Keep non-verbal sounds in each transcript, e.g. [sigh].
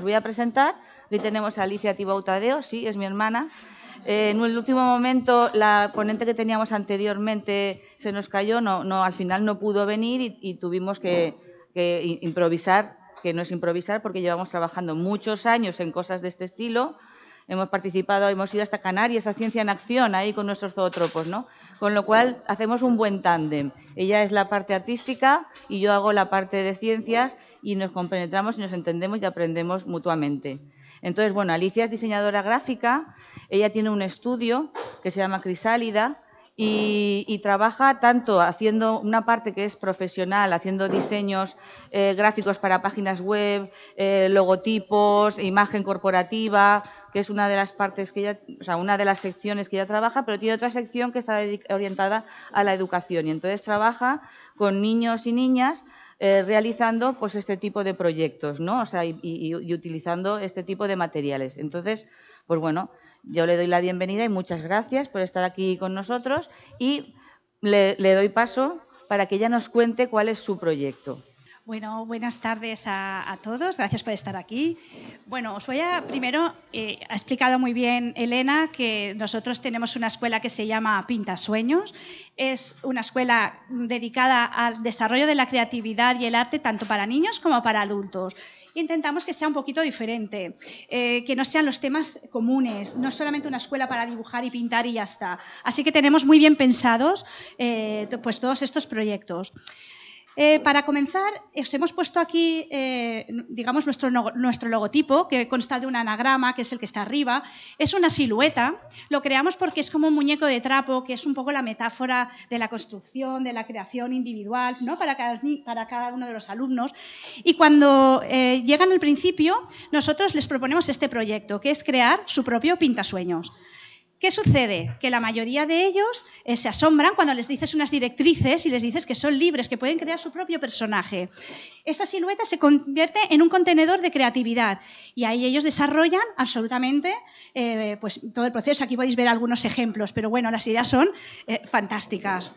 Os voy a presentar. Hoy tenemos a Alicia Tibautadeo, sí, es mi hermana. Eh, en el último momento, la ponente que teníamos anteriormente se nos cayó, no, no, al final no pudo venir y, tuvimos que, improvisar, que no es improvisar porque llevamos trabajando muchos años en cosas de este estilo. Hemos participado, hemos ido hasta Canarias, a Ciencia en Acción, ahí con nuestros zootropos, ¿no? Con lo cual, hacemos un buen tándem. Ella es la parte artística y yo hago la parte de ciencias y nos compenetramos y nos entendemos y aprendemos mutuamente. Entonces, bueno, Alicia es diseñadora gráfica, ella tiene un estudio que se llama Crisálida y, trabaja tanto haciendo una parte que es profesional, haciendo diseños eh, gráficos para páginas web, eh, logotipos, imagen corporativa, que es una de las partes que ella, o sea, una de las secciones que ella trabaja, pero tiene otra sección que está orientada a la educación y entonces trabaja con niños y niñas eh, realizando pues este tipo de proyectos, ¿no? O sea, y, utilizando este tipo de materiales. Entonces, pues bueno, yo le doy la bienvenida y muchas gracias por estar aquí con nosotros y le, le doy paso para que ella nos cuente cuál es su proyecto. Bueno, buenas tardes a, todos. Gracias por estar aquí. Bueno, os voy a primero, eh, ha explicado muy bien Elena que nosotros tenemos una escuela que se llama Pinta Sueños. Es una escuela dedicada al desarrollo de la creatividad y el arte tanto para niños como para adultos intentamos que sea un poquito diferente, eh, que no sean los temas comunes, no solamente una escuela para dibujar y pintar y ya está. Así que tenemos muy bien pensados eh, pues todos estos proyectos. Eh, para comenzar, os hemos puesto aquí, eh, digamos, nuestro, nuestro logotipo, que consta de un anagrama, que es el que está arriba. Es una silueta. Lo creamos porque es como un muñeco de trapo, que es un poco la metáfora de la construcción, de la creación individual, ¿no? para, cada, para cada uno de los alumnos. Y cuando eh, llegan al principio, nosotros les proponemos este proyecto, que es crear su propio pintasueños. ¿Qué sucede? Que la mayoría de ellos eh, se asombran cuando les dices unas directrices y les dices que son libres, que pueden crear su propio personaje. Esa silueta se convierte en un contenedor de creatividad y ahí ellos desarrollan absolutamente eh, pues, todo el proceso. Aquí podéis ver algunos ejemplos, pero bueno, las ideas son eh, fantásticas.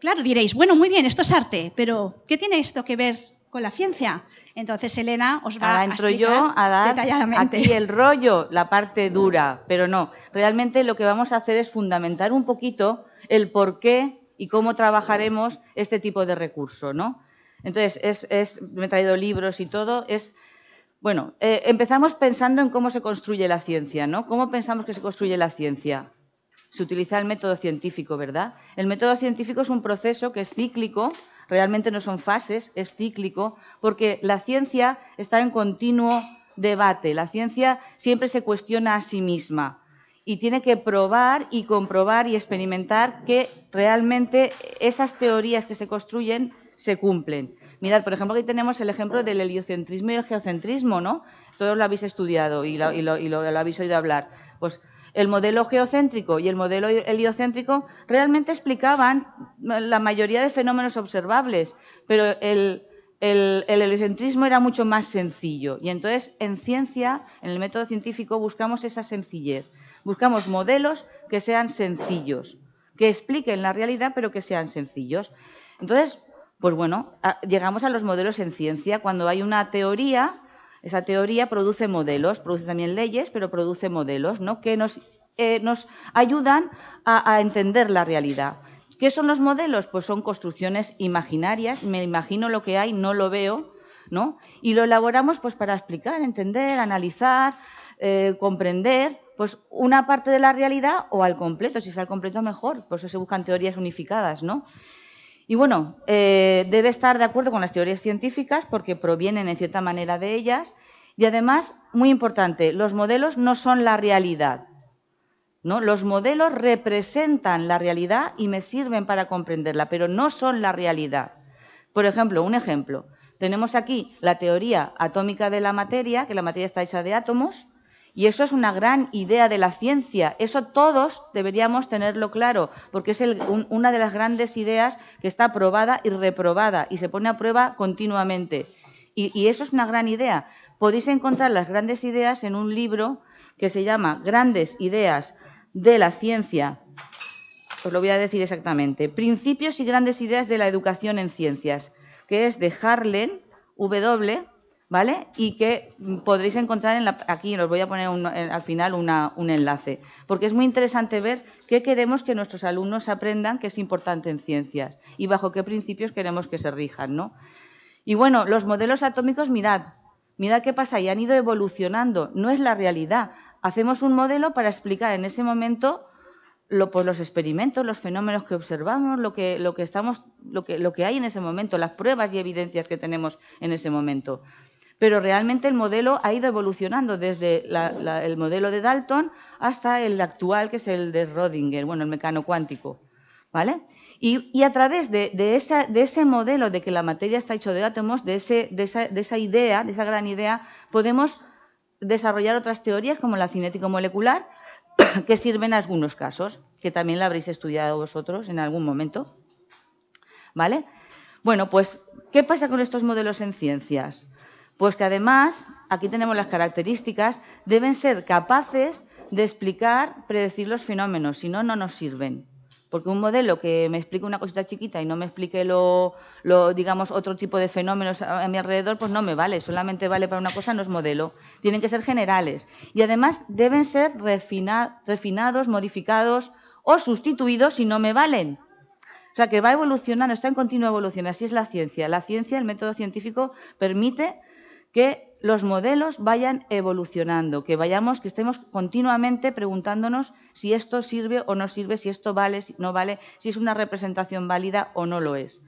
claro, diréis, bueno, muy bien, esto es arte, pero ¿qué tiene esto que ver con la ciencia. Entonces Elena os va a explicar yo a dar detalladamente. aquí el rollo, la parte dura, pero no. Realmente lo que vamos a hacer es fundamentar un poquito el por qué y cómo trabajaremos este tipo de recurso, ¿no? Entonces, es, me he traído libros y todo, es... Bueno, eh, empezamos pensando en cómo se construye la ciencia, ¿no? ¿Cómo pensamos que se construye la ciencia? Se utiliza el método científico, ¿verdad? El método científico es un proceso que es cíclico, realmente no son fases, es cíclico, porque la ciencia está en continuo debate, la ciencia siempre se cuestiona a sí misma y tiene que probar y comprobar y experimentar que realmente esas teorías que se construyen se cumplen. Mirad, por ejemplo, aquí tenemos el ejemplo del heliocentrismo y el geocentrismo, ¿no? Todos lo habéis estudiado y lo, habéis oído hablar. Pues el modelo geocéntrico y el modelo heliocéntrico realmente explicaban la mayoría de fenómenos observables, pero el, heliocentrismo era mucho más sencillo. Y entonces, en ciencia, en el método científico, buscamos esa sencillez. Buscamos modelos que sean sencillos, que expliquen la realidad, pero que sean sencillos. Entonces, pues bueno, llegamos a los modelos en ciencia. Cuando hay una teoría, esa teoría produce modelos, produce también leyes, pero produce modelos ¿no? que nos, eh, nos ayudan a, entender la realidad. ¿Qué son los modelos? Pues son construcciones imaginarias, me imagino lo que hay, no lo veo, ¿no? Y lo elaboramos pues, para explicar, entender, analizar, eh, comprender pues, una parte de la realidad o al completo, si es al completo mejor, por eso se buscan teorías unificadas, ¿no? Y bueno, eh, debe estar de acuerdo con las teorías científicas porque provienen en cierta manera de ellas y además, muy importante, los modelos no son la realidad. ¿no? Los modelos representan la realidad y me sirven para comprenderla, pero no son la realidad. Por ejemplo, un ejemplo. Tenemos aquí la teoría atómica de la materia, que la materia está hecha de átomos, y eso es una gran idea de la ciencia. Eso todos deberíamos tenerlo claro, porque es una de las grandes ideas que está probada y reprobada y se pone a prueba continuamente. Y, eso es una gran idea. Podéis encontrar las grandes ideas en un libro que se llama Grandes Ideas de la Ciencia. Os lo voy a decir exactamente. Principios y grandes ideas de la educación en ciencias, que es de Harlen W. ¿vale? Y que podréis encontrar en aquí, os voy a poner al final un enlace, porque es muy interesante ver qué queremos que nuestros alumnos aprendan que es importante en ciencias y bajo qué principios queremos que se rijan, ¿no? Y bueno, los modelos atómicos, mirad, mirad qué pasa, y han ido evolucionando, no es la realidad. Hacemos un modelo para explicar en ese momento pues los experimentos, los fenómenos que observamos, lo que, lo que, estamos, lo, que, lo que hay en ese momento, las pruebas y evidencias que tenemos en ese momento pero realmente el modelo ha ido evolucionando desde el modelo de Dalton hasta el actual, que es el de Rodinger, bueno, el mecano cuántico. ¿Vale? Y, a través de, ese modelo de que la materia está hecha de átomos, de, esa, idea, de esa gran idea, podemos desarrollar otras teorías como la cinética molecular, [coughs] que sirven en algunos casos, que también la habréis estudiado vosotros en algún momento. ¿Vale? Bueno, pues, ¿qué pasa con estos modelos en ciencias? Pues que además, aquí tenemos las características, deben ser capaces de explicar, predecir los fenómenos, si no, no nos sirven. Porque un modelo que me explique una cosita chiquita y no me explique lo, digamos, otro tipo de fenómenos a, mi alrededor, pues no me vale. Solamente vale para una cosa, no es modelo. Tienen que ser generales. Y además deben ser refinados, modificados o sustituidos si no me valen. O sea, que va evolucionando, está en continua evolución. Así es la ciencia. La ciencia, el método científico, permite que los modelos vayan evolucionando, que vayamos, que estemos continuamente preguntándonos si esto sirve o no sirve, si esto vale, si no vale, si es una representación válida o no lo es.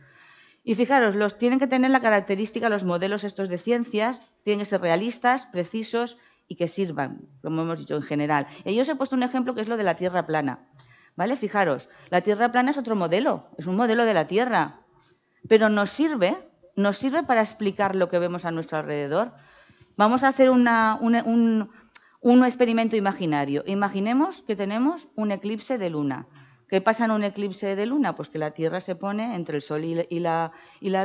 Y fijaros, los tienen que tener la característica, los modelos estos de ciencias, tienen que ser realistas, precisos y que sirvan, como hemos dicho en general. Y yo os he puesto un ejemplo que es lo de la Tierra plana. ¿Vale? Fijaros, la Tierra plana es otro modelo, es un modelo de la Tierra, pero nos sirve nos sirve para explicar lo que vemos a nuestro alrededor. Vamos a hacer un, experimento imaginario. Imaginemos que tenemos un eclipse de luna. ¿Qué pasa en un eclipse de luna? Pues que la Tierra se pone entre el Sol y la,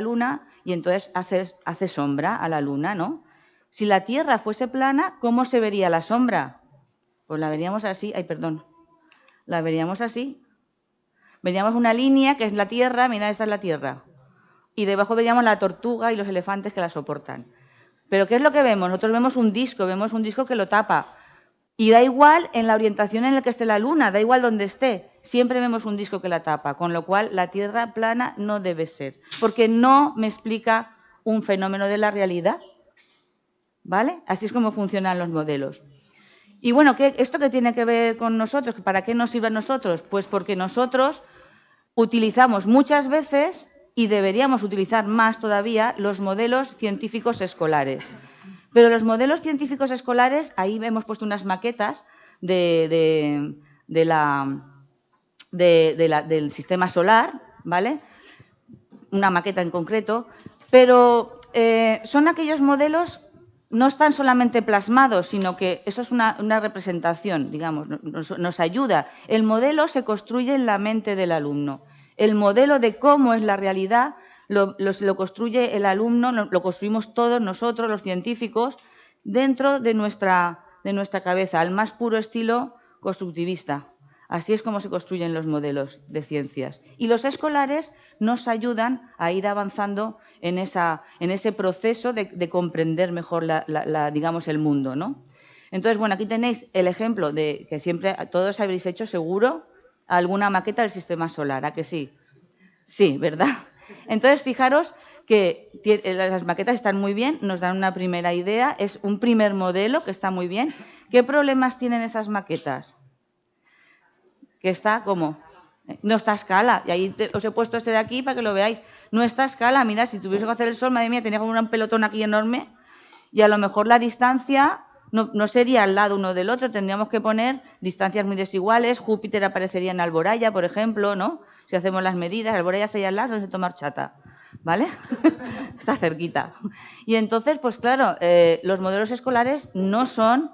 luna y entonces hace, hace, sombra a la luna, ¿no? Si la Tierra fuese plana, ¿cómo se vería la sombra? Pues la veríamos así, ay, perdón, la veríamos así. Veríamos una línea que es la Tierra, mira, esta es la Tierra y debajo veríamos la tortuga y los elefantes que la soportan. Pero ¿qué es lo que vemos? Nosotros vemos un disco, vemos un disco que lo tapa. Y da igual en la orientación en la que esté la luna, da igual donde esté, siempre vemos un disco que la tapa, con lo cual la Tierra plana no debe ser, porque no me explica un fenómeno de la realidad. ¿Vale? Así es como funcionan los modelos. Y bueno, ¿qué, ¿esto qué tiene que ver con nosotros? ¿Para qué nos sirve a nosotros? Pues porque nosotros utilizamos muchas veces y deberíamos utilizar más todavía los modelos científicos escolares. Pero los modelos científicos escolares, ahí hemos puesto unas maquetas del sistema solar, ¿vale? Una maqueta en concreto, pero eh, son aquellos modelos no están solamente plasmados, sino que eso es una, representación, digamos, nos, ayuda. El modelo se construye en la mente del alumno. El modelo de cómo es la realidad lo, construye el alumno, lo, construimos todos nosotros, los científicos, dentro de nuestra, de nuestra cabeza, al más puro estilo constructivista. Así es como se construyen los modelos de ciencias. Y los escolares nos ayudan a ir avanzando en, esa, en ese proceso de, comprender mejor la, digamos, el mundo. ¿no? Entonces, bueno, aquí tenéis el ejemplo de que siempre todos habréis hecho seguro alguna maqueta del sistema solar, ¿a que sí? Sí, ¿verdad? Entonces, fijaros que las maquetas están muy bien, nos dan una primera idea, es un primer modelo que está muy bien. ¿Qué problemas tienen esas maquetas? Que está como, no está a escala, y ahí os he puesto este de aquí para que lo veáis. No está a escala, mira, si tuviese que hacer el sol, madre mía, tenía como un pelotón aquí enorme, y a lo mejor la distancia no, sería al lado uno del otro, tendríamos que poner distancias muy desiguales. Júpiter aparecería en Alboraya, por ejemplo, ¿no? Si hacemos las medidas, Alboraya está ahí al lado, se toma chata, ¿vale? [laughs] está cerquita. Y entonces, pues claro, eh, los modelos escolares no son,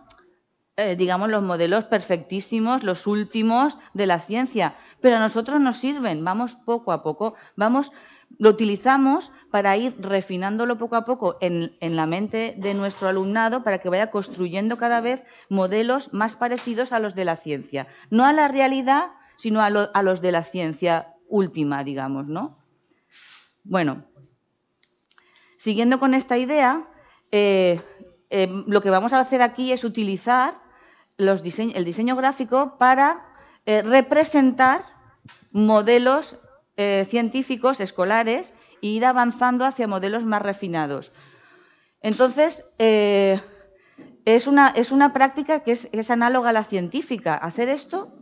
eh, digamos, los modelos perfectísimos, los últimos de la ciencia, pero a nosotros nos sirven, vamos poco a poco, vamos lo utilizamos para ir refinándolo poco a poco en, la mente de nuestro alumnado para que vaya construyendo cada vez modelos más parecidos a los de la ciencia. No a la realidad, sino a, los de la ciencia última, digamos, ¿no? Bueno, siguiendo con esta idea, lo que vamos a hacer aquí es utilizar el diseño gráfico para representar modelos científicos escolares e ir avanzando hacia modelos más refinados. Entonces, es una, es una práctica que es, análoga a la científica. Hacer esto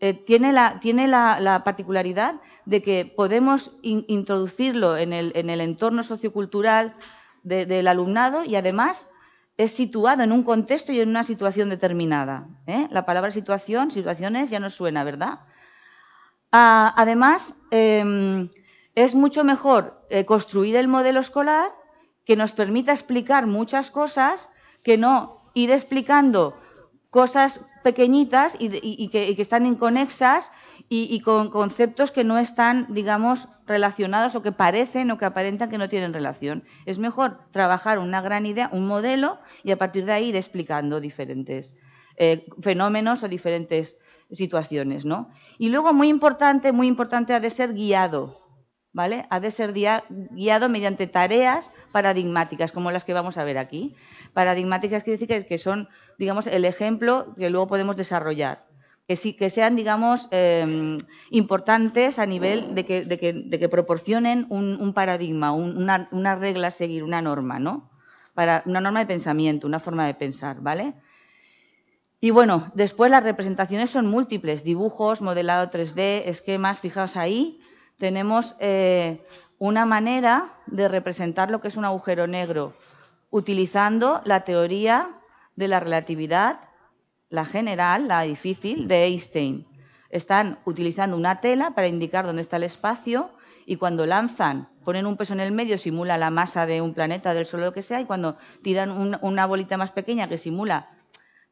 eh, tiene, la, tiene la, particularidad de que podemos introducirlo en el, en el, entorno sociocultural del alumnado y además es situado en un contexto y en una situación determinada. ¿eh? La palabra situación, situaciones, ya no suena, ¿verdad? Además, em, es mucho mejor eh, construir el modelo escolar que nos permita explicar muchas cosas que no ir explicando cosas pequeñitas y, que, están inconexas y, con conceptos que no están, digamos, relacionados o que parecen o que aparentan que no tienen relación. Es mejor trabajar una gran idea, un modelo, y a partir de ahí ir explicando diferentes eh, fenómenos o diferentes situaciones. ¿no? Y luego, muy importante, muy importante, ha de ser guiado. ¿Vale? Ha de ser guiado mediante tareas paradigmáticas, como las que vamos a ver aquí paradigmáticas quiere decir que, son, digamos, el ejemplo que luego podemos desarrollar. Que, sí, que sean, digamos, em, importantes a nivel de que, proporcionen un, paradigma, una, regla a seguir, una norma, ¿no? Para, una norma de pensamiento, una forma de pensar, ¿vale? Y bueno, después las representaciones son múltiples, dibujos, modelado 3D, esquemas, fijaos ahí, tenemos eh, una manera de representar lo que es un agujero negro, utilizando la teoría de la relatividad, la general, la difícil, de Einstein. Están utilizando una tela para indicar dónde está el espacio y cuando lanzan, ponen un peso en el medio, simula la masa de un planeta, del Sol, lo que sea, y cuando tiran una bolita más pequeña que simula,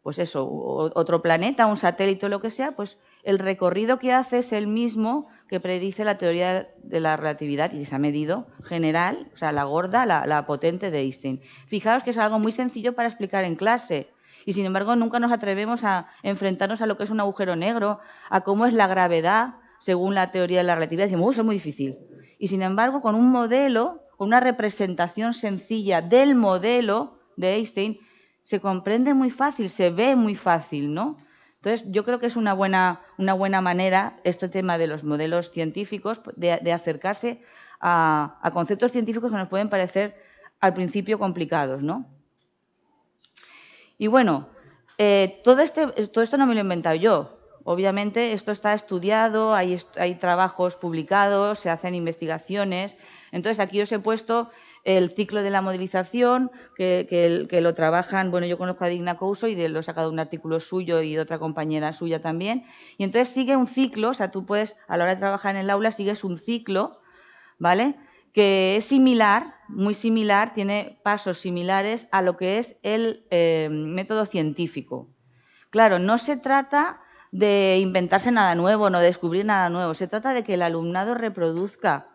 pues eso, otro planeta, un satélite lo que sea, pues el recorrido que hace es el mismo que predice la teoría de la relatividad y que se ha medido general, o sea, la gorda, la, potente de Einstein. Fijaos que es algo muy sencillo para explicar en clase y sin embargo nunca nos atrevemos a enfrentarnos a lo que es un agujero negro, a cómo es la gravedad según la teoría de la relatividad. Decimos, eso es muy difícil. Y sin embargo, con un modelo, con una representación sencilla del modelo de Einstein, se comprende muy fácil, se ve muy fácil, ¿no? Entonces, yo creo que es una buena, una buena manera, este tema de los modelos científicos, de, acercarse a, conceptos científicos que nos pueden parecer al principio complicados, ¿no? Y bueno, eh, todo, este, todo esto no me lo he inventado yo. Obviamente, esto está estudiado, hay, hay trabajos publicados, se hacen investigaciones. Entonces, aquí os he puesto el ciclo de la modelización, que, lo trabajan, bueno, yo conozco a Digna Couso y de, lo he sacado un artículo suyo y de otra compañera suya también, y entonces sigue un ciclo, o sea, tú puedes, a la hora de trabajar en el aula, sigues un ciclo, ¿vale?, que es similar, muy similar, tiene pasos similares a lo que es el eh, método científico. Claro, no se trata de inventarse nada nuevo, no de descubrir nada nuevo, se trata de que el alumnado reproduzca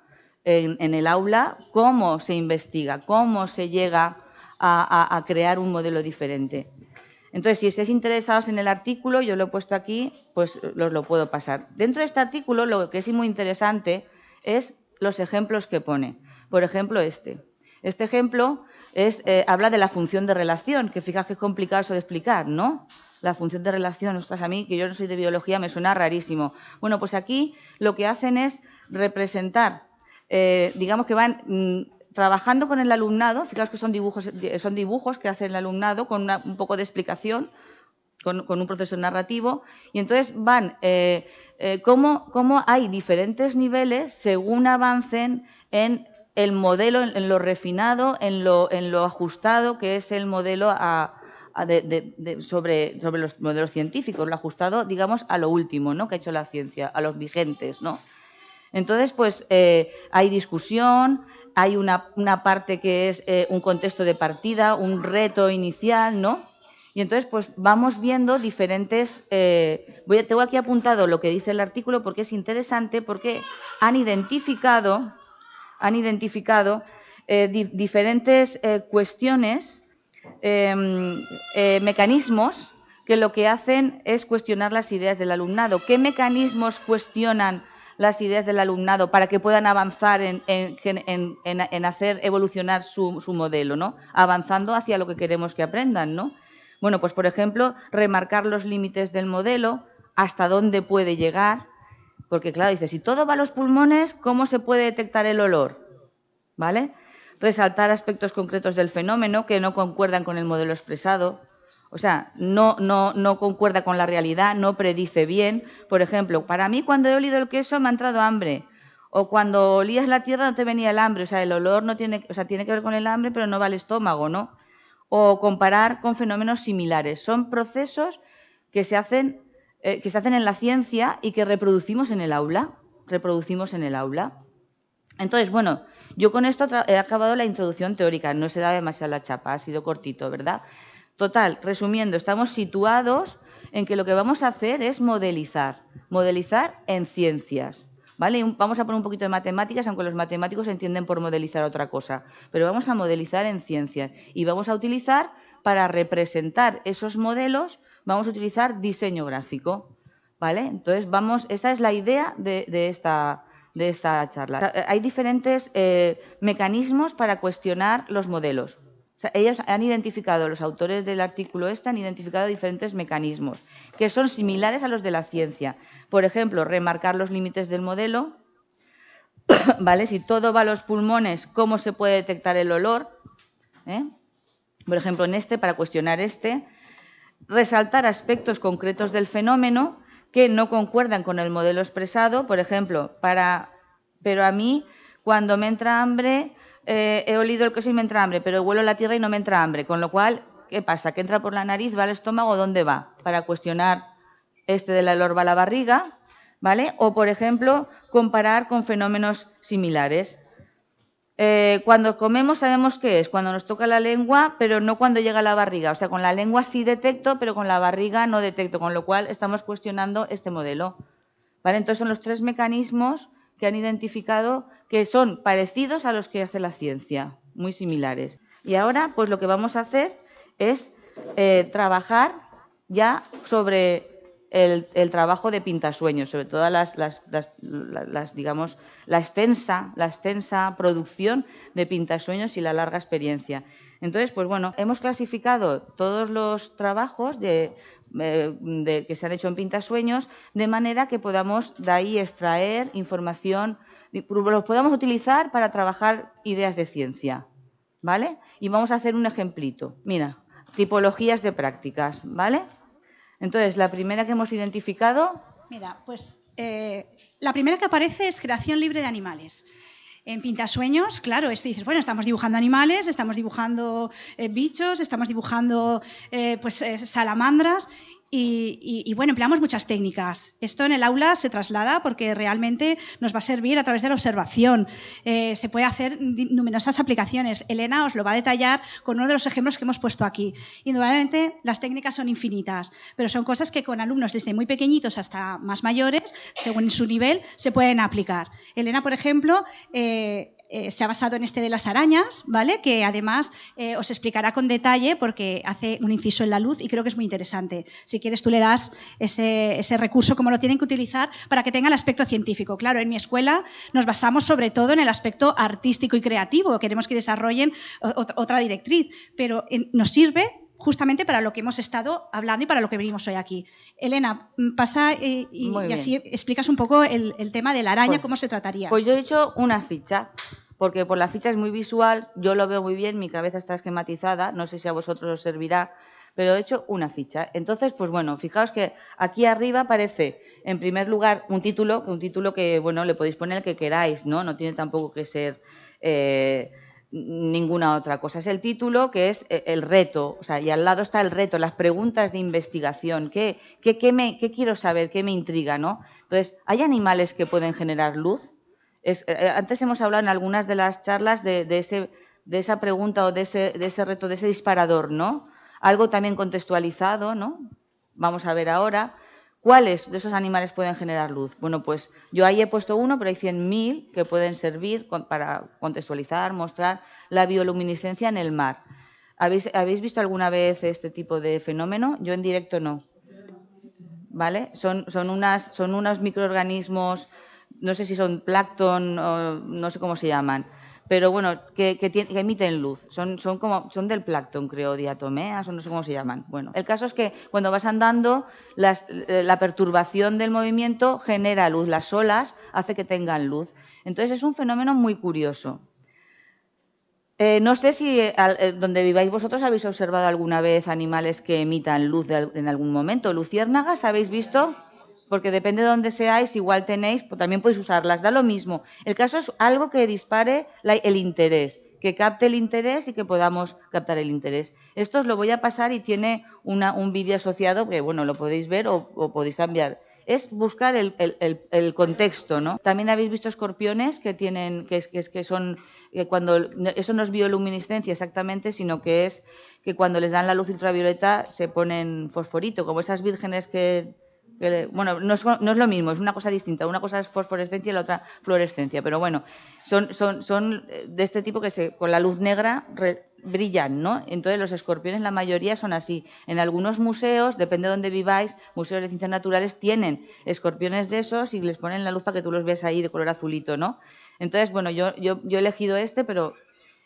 en, el aula cómo se investiga, cómo se llega a, crear un modelo diferente. Entonces, si estáis interesados en el artículo, yo lo he puesto aquí, pues os lo puedo pasar. Dentro de este artículo, lo que es muy interesante es los ejemplos que pone. Por ejemplo, este. Este ejemplo eh, habla de la función de relación, que fijas que es complicado eso de explicar, ¿no? La función de relación, ostras, a mí, que yo no soy de biología, me suena rarísimo. Bueno, pues aquí lo que hacen es representar eh, digamos que van mm, trabajando con el alumnado, fijaos que son dibujos, son dibujos que hace el alumnado con un poco de explicación, con, un proceso narrativo, y entonces van eh, eh, cómo, hay diferentes niveles según avancen en el modelo, en, lo refinado, en lo, en lo, ajustado que es el modelo sobre, sobre los modelos científicos, lo ajustado, digamos, a lo último ¿no? que ha hecho la ciencia, a los vigentes, ¿no? Entonces, pues eh, hay discusión, hay una, parte que es eh, un contexto de partida, un reto inicial, ¿no? Y entonces, pues vamos viendo diferentes... Eh, voy tengo aquí apuntado lo que dice el artículo porque es interesante, porque han identificado, han identificado diferentes cuestiones, em, mecanismos que lo que hacen es cuestionar las ideas del alumnado. ¿Qué mecanismos cuestionan las ideas del alumnado para que puedan avanzar en, hacer evolucionar su, su, modelo, ¿no? Avanzando hacia lo que queremos que aprendan, ¿no? Bueno, pues por ejemplo, remarcar los límites del modelo, hasta dónde puede llegar, porque claro, dice, si todo va a los pulmones, ¿cómo se puede detectar el olor? ¿Vale? Resaltar aspectos concretos del fenómeno que no concuerdan con el modelo expresado, o sea, no, concuerda con la realidad, no predice bien. Por ejemplo, para mí cuando he olido el queso me ha entrado hambre. O cuando olías la tierra no te venía el hambre. O sea, el olor no tiene, o sea, tiene que ver con el hambre, pero no va al estómago, ¿no? O comparar con fenómenos similares. Son procesos que se hacen, eh, que se hacen en la ciencia y que reproducimos en el aula. Reproducimos en el aula. Entonces, bueno, yo con esto he acabado la introducción teórica. No se da demasiado la chapa, ha sido cortito, ¿verdad? Total, resumiendo, estamos situados en que lo que vamos a hacer es modelizar, modelizar en ciencias. ¿Vale? Vamos a poner un poquito de matemáticas, aunque los matemáticos entienden por modelizar otra cosa, pero vamos a modelizar en ciencias y vamos a utilizar para representar esos modelos, vamos a utilizar diseño gráfico. ¿Vale? Entonces, vamos, esa es la idea de, esta, de esta charla. Hay diferentes eh, mecanismos para cuestionar los modelos ellos han identificado, los autores del artículo este han identificado diferentes mecanismos que son similares a los de la ciencia. Por ejemplo, remarcar los límites del modelo, [coughs] ¿vale? Si todo va a los pulmones, ¿cómo se puede detectar el olor? ¿Eh? Por ejemplo, en este, para cuestionar este, resaltar aspectos concretos del fenómeno que no concuerdan con el modelo expresado, por ejemplo, para, pero a mí cuando me entra hambre eh, he olido el queso y me entra hambre, pero huelo la tierra y no me entra hambre. Con lo cual, ¿qué pasa? ¿Que entra por la nariz, va al estómago, dónde va? Para cuestionar este del olor va a la barriga, ¿vale? O, por ejemplo, comparar con fenómenos similares. Eh, cuando comemos sabemos qué es, cuando nos toca la lengua, pero no cuando llega a la barriga. O sea, con la lengua sí detecto, pero con la barriga no detecto, con lo cual estamos cuestionando este modelo. ¿Vale? Entonces son los tres mecanismos que han identificado que son parecidos a los que hace la ciencia, muy similares. Y ahora, pues lo que vamos a hacer es eh, trabajar ya sobre el, trabajo de pintasueños, sobre todo las, digamos, la extensa, la extensa producción de pintasueños y la larga experiencia. Entonces, pues bueno, hemos clasificado todos los trabajos de, eh, que se han hecho en Pintasueños de manera que podamos de ahí extraer información, los podamos utilizar para trabajar ideas de ciencia, ¿vale? Y vamos a hacer un ejemplito. Mira, tipologías de prácticas, ¿vale? Entonces, la primera que hemos identificado... Mira, pues eh, la primera que aparece es creación libre de animales. En Pintasueños, claro, esto dices, bueno, estamos dibujando animales, estamos dibujando eh, bichos, estamos dibujando eh, pues, eh, salamandras y, bueno, empleamos muchas técnicas. Esto en el aula se traslada porque realmente nos va a servir a través de la observación. se puede hacer numerosas aplicaciones. Elena os lo va a detallar con uno de los ejemplos que hemos puesto aquí. Indudablemente las técnicas son infinitas, pero son cosas que con alumnos desde muy pequeñitos hasta más mayores, según su nivel, se pueden aplicar. Elena, por ejemplo, eh, se ha basado en este de las arañas, ¿vale? Que además eh, os explicará con detalle porque hace un inciso en la luz y creo que es muy interesante. Si quieres tú le das ese, recurso, como lo tienen que utilizar para que tenga el aspecto científico. Claro, en mi escuela nos basamos sobre todo en el aspecto artístico y creativo. Queremos que desarrollen otra directriz, pero nos sirve justamente para lo que hemos estado hablando y para lo que venimos hoy aquí. Elena, pasa eh, y, así explicas un poco el, tema de la araña, pues, cómo se trataría. Pues yo he hecho una ficha, porque por la ficha es muy visual, yo lo veo muy bien, mi cabeza está esquematizada, no sé si a vosotros os servirá, pero he hecho una ficha. Entonces, pues bueno, fijaos que aquí arriba aparece, en primer lugar, un título, un título que, bueno, le podéis poner el que queráis, ¿no? No tiene tampoco que ser... Eh, ninguna otra cosa. Es el título que es eh, el reto, o sea, y al lado está el reto, las preguntas de investigación. ¿Qué, qué, me, qué quiero saber? ¿Qué me intriga? ¿no? Entonces, ¿hay animales que pueden generar luz? Eh, eh, antes hemos hablado en algunas de las charlas de, ese, de esa pregunta o de ese, de ese reto, de ese disparador, ¿no? Algo también contextualizado, ¿no? Vamos a ver ahora. ¿Cuáles de esos animales pueden generar luz? Bueno, pues yo ahí he puesto uno, pero hay 100.000 que pueden servir para contextualizar, mostrar la bioluminiscencia en el mar. ¿Habéis, visto alguna vez este tipo de fenómeno? Yo en directo no. ¿Vale? Son, son, unas, son unos microorganismos no sé si son plancton o no sé cómo se llaman, pero bueno, que, emiten luz. Son, son, como, son del plancton, creo, diatomeas o no sé cómo se llaman. Bueno, el caso es que cuando vas andando, eh, la perturbación del movimiento genera luz. Las olas hace que tengan luz. Entonces es un fenómeno muy curioso. Eh, no sé si eh, donde viváis vosotros habéis observado alguna vez animales que emitan luz en algún momento. Luciérnagas, ¿habéis visto? Porque depende de dónde seáis, igual tenéis, pues también podéis usarlas, da lo mismo. El caso es algo que dispare el interés, que capte el interés y que podamos captar el interés. Esto os lo voy a pasar y tiene un vídeo asociado que, bueno, lo podéis ver o, podéis cambiar. Es buscar el, contexto, ¿no? También habéis visto escorpiones que tienen, que, es, que son, que cuando, eso no es bioluminiscencia exactamente, sino que es que cuando les dan la luz ultravioleta se ponen fosforito, como esas vírgenes que bueno, no es, lo mismo, es una cosa distinta. Una cosa es fosforescencia y la otra fluorescencia. Pero bueno, son, son de este tipo que con la luz negra brillan, ¿no? Entonces los escorpiones, la mayoría son así. En algunos museos, depende de dónde viváis, museos de ciencias naturales tienen escorpiones de esos y les ponen la luz para que tú los veas ahí de color azulito, ¿no? Entonces, bueno, yo, yo, yo he elegido este, pero...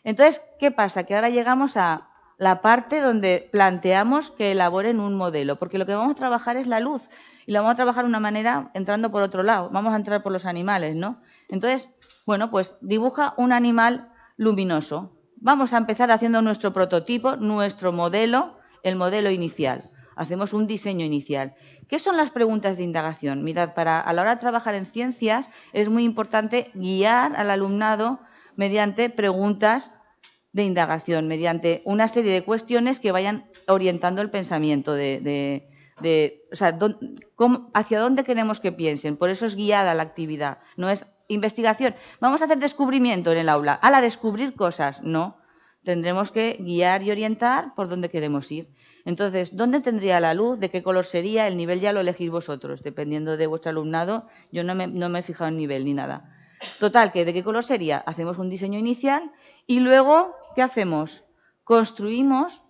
Entonces, ¿qué pasa? Que ahora llegamos a la parte donde planteamos que elaboren un modelo, porque lo que vamos a trabajar es la luz y la vamos a trabajar de una manera entrando por otro lado. Vamos a entrar por los animales, ¿no? Entonces, bueno, pues dibuja un animal luminoso. Vamos a empezar haciendo nuestro prototipo, nuestro modelo, el modelo inicial. Hacemos un diseño inicial. ¿Qué son las preguntas de indagación? Mirad, para, a la hora de trabajar en ciencias es muy importante guiar al alumnado mediante preguntas de indagación, mediante una serie de cuestiones que vayan orientando el pensamiento de, de, hacia dónde queremos que piensen. Por eso es guiada la actividad, no es investigación. Vamos a hacer descubrimiento en el aula. A la descubrir cosas, no. Tendremos que guiar y orientar por dónde queremos ir. Entonces, ¿dónde tendría la luz? ¿De qué color sería? El nivel ya lo elegís vosotros, dependiendo de vuestro alumnado. Yo no me, no me he fijado en nivel ni nada. Total, que ¿de qué color sería? Hacemos un diseño inicial y luego, ¿qué hacemos? Construimos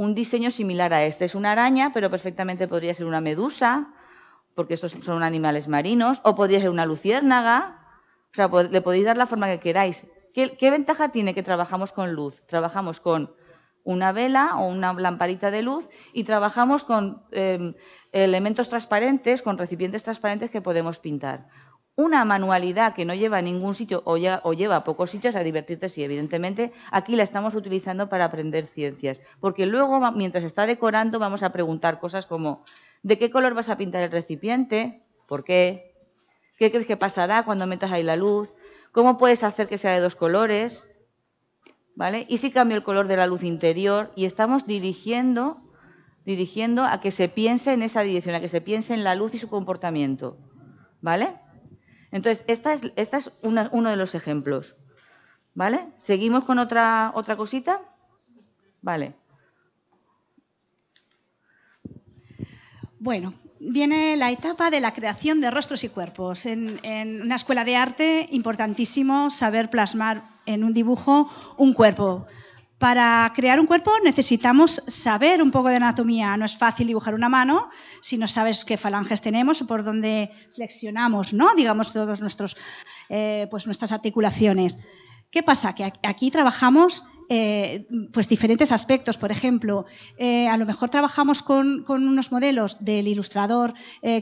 un diseño similar a este. Es una araña, pero perfectamente podría ser una medusa, porque estos son animales marinos, o podría ser una luciérnaga. O sea, le podéis dar la forma que queráis. ¿Qué, ventaja tiene que trabajamos con luz? Trabajamos con una vela o una lamparita de luz y trabajamos con em, elementos transparentes, con recipientes transparentes que podemos pintar una manualidad que no lleva a ningún sitio o, lleva a pocos sitios a divertirte, sí, evidentemente, aquí la estamos utilizando para aprender ciencias. Porque luego, mientras está decorando, vamos a preguntar cosas como ¿de qué color vas a pintar el recipiente? ¿Por qué? ¿Qué crees que pasará cuando metas ahí la luz? ¿Cómo puedes hacer que sea de dos colores? ¿Vale? Y si cambio el color de la luz interior y estamos dirigiendo, dirigiendo a que se piense en esa dirección, a que se piense en la luz y su comportamiento. ¿Vale? Entonces, esta es, es uno de los ejemplos. ¿Vale? ¿Seguimos con otra, otra cosita? Vale. Bueno, viene la etapa de la creación de rostros y cuerpos. En, en, una escuela de arte, importantísimo saber plasmar en un dibujo un cuerpo. Para crear un cuerpo necesitamos saber un poco de anatomía. No es fácil dibujar una mano si no sabes qué falanges tenemos o por dónde flexionamos, ¿no? digamos, todos nuestros, eh, pues nuestras articulaciones. ¿Qué pasa? Que aquí trabajamos eh, pues diferentes aspectos. Por ejemplo, eh, a lo mejor trabajamos con, unos modelos del ilustrador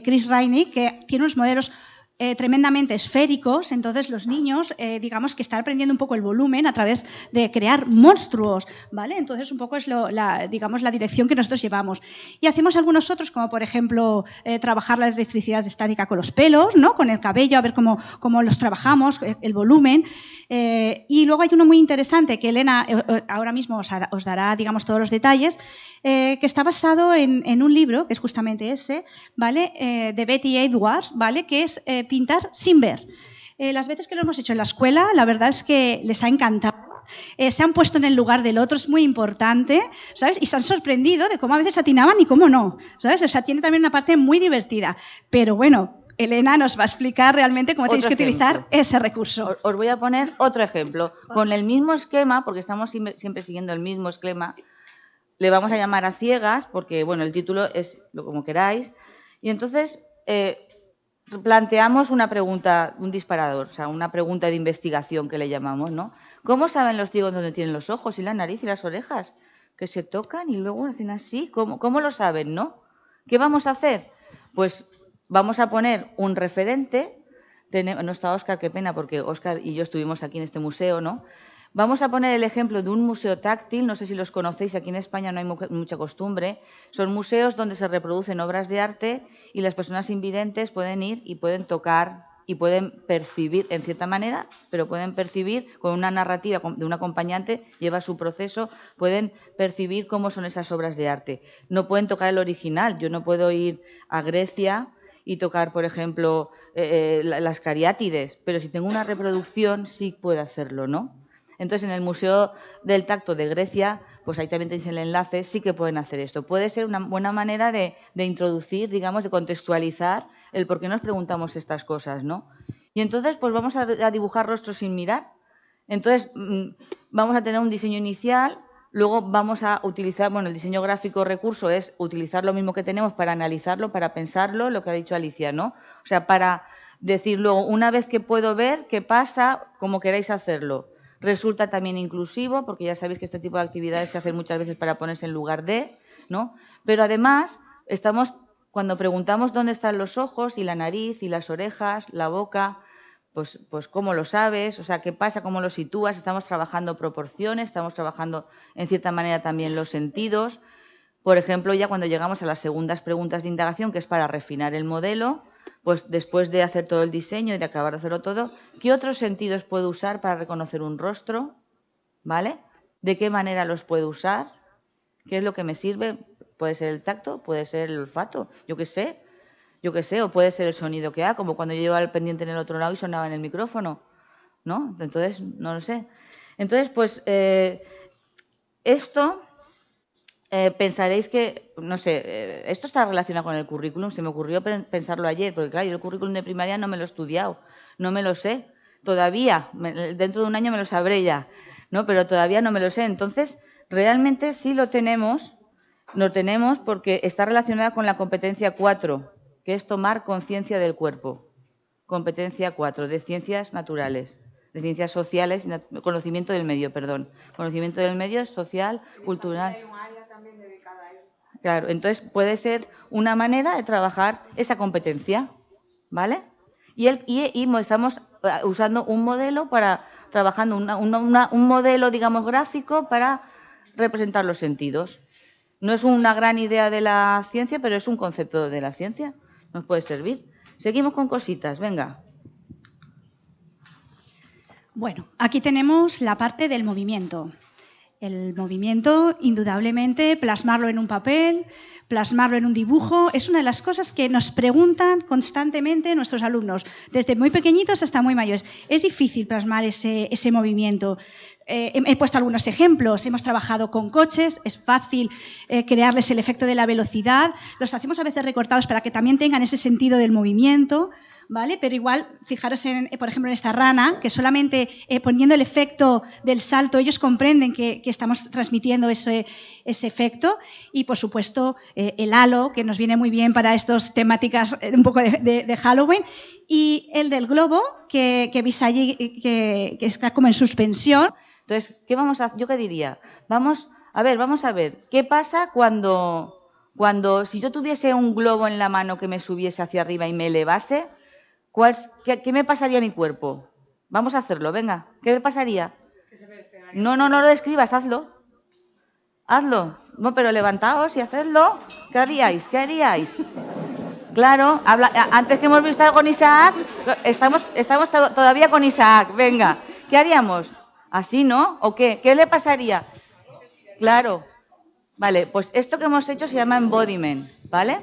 Chris Rainey, que tiene unos modelos eh, tremendamente esféricos, entonces los niños, eh, digamos que están aprendiendo un poco el volumen a través de crear monstruos, ¿vale? Entonces un poco es la, digamos, la dirección que nosotros llevamos. Y hacemos algunos otros, como por ejemplo eh, trabajar la electricidad estática con los pelos, ¿no? Con el cabello, a ver cómo, cómo los trabajamos, el volumen. y luego hay uno muy interesante que Elena ahora mismo os, os dará, digamos, todos los detalles, que está basado en, en, un libro, que es justamente ese, ¿vale? de Betty Edwards, ¿vale? Que es pintar sin ver. Eh, las veces que lo hemos hecho en la escuela, la verdad es que les ha encantado. Eh, se han puesto en el lugar del otro, es muy importante, ¿sabes? Y se han sorprendido de cómo a veces atinaban y cómo no, ¿sabes? O sea, tiene también una parte muy divertida. Pero bueno, Elena nos va a explicar realmente cómo tenéis que utilizar ese recurso. Os voy a poner otro ejemplo. Con el mismo esquema, porque estamos siempre siguiendo el mismo esquema, le vamos a llamar a ciegas, porque, bueno, el título es lo como queráis. Y entonces, eh, planteamos una pregunta, un disparador, o sea, una pregunta de investigación que le llamamos, ¿no? ¿Cómo saben los ciegos dónde tienen los ojos y la nariz y las orejas? Que se tocan y luego hacen así. ¿Cómo, cómo lo saben, no? ¿Qué vamos a hacer? Pues vamos a poner un referente. no está Óscar, qué pena, porque Óscar y yo estuvimos aquí en este museo, ¿no? Vamos a poner el ejemplo de un museo táctil, no sé si los conocéis, aquí en España no hay mucha costumbre. Son museos donde se reproducen obras de arte y las personas invidentes pueden ir y pueden tocar y pueden percibir, en cierta manera, pero pueden percibir con una narrativa de un acompañante, lleva su proceso, pueden percibir cómo son esas obras de arte. No pueden tocar el original. Yo no puedo ir a Grecia y tocar, por ejemplo, eh, eh, las cariátides, pero si tengo una reproducción sí puedo hacerlo, ¿no? Entonces, en el Museo del Tacto de Grecia, pues ahí también tenéis el enlace, sí que pueden hacer esto. Puede ser una buena manera de, introducir, digamos, de contextualizar el por qué nos preguntamos estas cosas, ¿no? Y entonces, pues vamos a, dibujar rostros sin mirar. Entonces, mm, vamos a tener un diseño inicial, luego vamos a utilizar, bueno, el diseño gráfico recurso es utilizar lo mismo que tenemos para analizarlo, para pensarlo, lo que ha dicho Alicia, ¿no? O sea, para decir luego, una vez que puedo ver qué pasa, como queráis hacerlo. Resulta también inclusivo, porque ya sabéis que este tipo de actividades se hacen muchas veces para ponerse en lugar de, ¿no? Pero además, estamos, cuando preguntamos dónde están los ojos y la nariz y las orejas, la boca, pues, pues cómo lo sabes, o sea, qué pasa, cómo lo sitúas, estamos trabajando proporciones, estamos trabajando en cierta manera también los sentidos. Por ejemplo, ya cuando llegamos a las segundas preguntas de indagación, que es para refinar el modelo, pues después de hacer todo el diseño y de acabar de hacerlo todo, ¿qué otros sentidos puedo usar para reconocer un rostro? ¿Vale? ¿De qué manera los puedo usar? ¿Qué es lo que me sirve? Puede ser el tacto, puede ser el olfato, yo qué sé, yo qué sé, o puede ser el sonido que ha, como cuando yo llevaba el pendiente en el otro lado y sonaba en el micrófono, ¿no? Entonces, no lo sé. Entonces, pues eh, esto eh, pensaréis que, no sé, eh, esto está relacionado con el currículum, se me ocurrió pensarlo ayer, porque claro, yo el currículum de primaria no me lo he estudiado, no me lo sé, todavía, dentro de un año me lo sabré ya, ¿no? Pero todavía no me lo sé. Entonces, realmente sí lo tenemos, lo tenemos porque está relacionada con la competencia 4, que es tomar conciencia del cuerpo. Competencia 4, de ciencias naturales, de ciencias sociales, conocimiento del medio, perdón. Conocimiento del medio social, cultural. Claro, entonces puede ser una manera de trabajar esa competencia, ¿vale? Y, estamos eh, usando un modelo para, trabajando un modelo, digamos, gráfico para representar los sentidos. No es una gran idea de la ciencia, pero es un concepto de la ciencia. Nos puede servir. Seguimos con cositas, venga. Bueno, aquí tenemos la parte del movimiento. El movimiento, indudablemente, plasmarlo en un papel, plasmarlo en un dibujo, es una de las cosas que nos preguntan constantemente nuestros alumnos, desde muy pequeñitos hasta muy mayores. Es difícil plasmar ese, movimiento. Eh, he, puesto algunos ejemplos. Hemos trabajado con coches, es fácil eh, crearles el efecto de la velocidad. Los hacemos a veces recortados para que también tengan ese sentido del movimiento, ¿vale? Pero igual, fijaros, en, por ejemplo, en esta rana, que solamente eh, poniendo el efecto del salto, ellos comprenden que, estamos transmitiendo ese, ese, efecto. Y, por supuesto, el halo, que nos viene muy bien para estas temáticas un poco de, Halloween. Y el del globo, que, que veis allí, que, que está como en suspensión. Entonces, ¿qué vamos a Yo qué diría, vamos, a ver, vamos a ver, ¿qué pasa cuando, cuando si yo tuviese un globo en la mano que me subiese hacia arriba y me elevase, qué, me pasaría a mi cuerpo? Vamos a hacerlo, venga, ¿qué me pasaría? No, no, no lo describas, hazlo. Hazlo. No, pero levantaos y hacedlo. ¿Qué haríais? ¿Qué haríais? Claro, antes que hemos visto con Isaac, estamos, estamos todavía con Isaac. Venga, ¿qué haríamos? ¿Así no? ¿O qué? ¿Qué le pasaría? Claro. Vale, pues esto que hemos hecho se llama embodiment, ¿vale?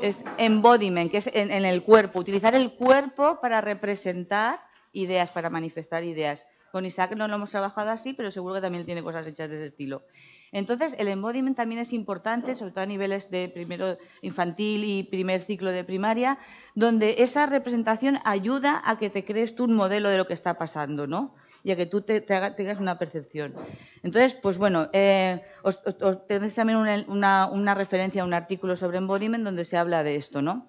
Es embodiment, que es en, el cuerpo, utilizar el cuerpo para representar ideas, para manifestar ideas. Con Isaac no lo hemos trabajado así, pero seguro que también tiene cosas hechas de ese estilo. Entonces, el embodiment también es importante, sobre todo a niveles de primero infantil y primer ciclo de primaria, donde esa representación ayuda a que te crees tú un modelo de lo que está pasando, ¿no? y a que tú te, tengas una percepción. Entonces, pues bueno, eh, os, tenéis también una, referencia a un artículo sobre embodiment donde se habla de esto, ¿no?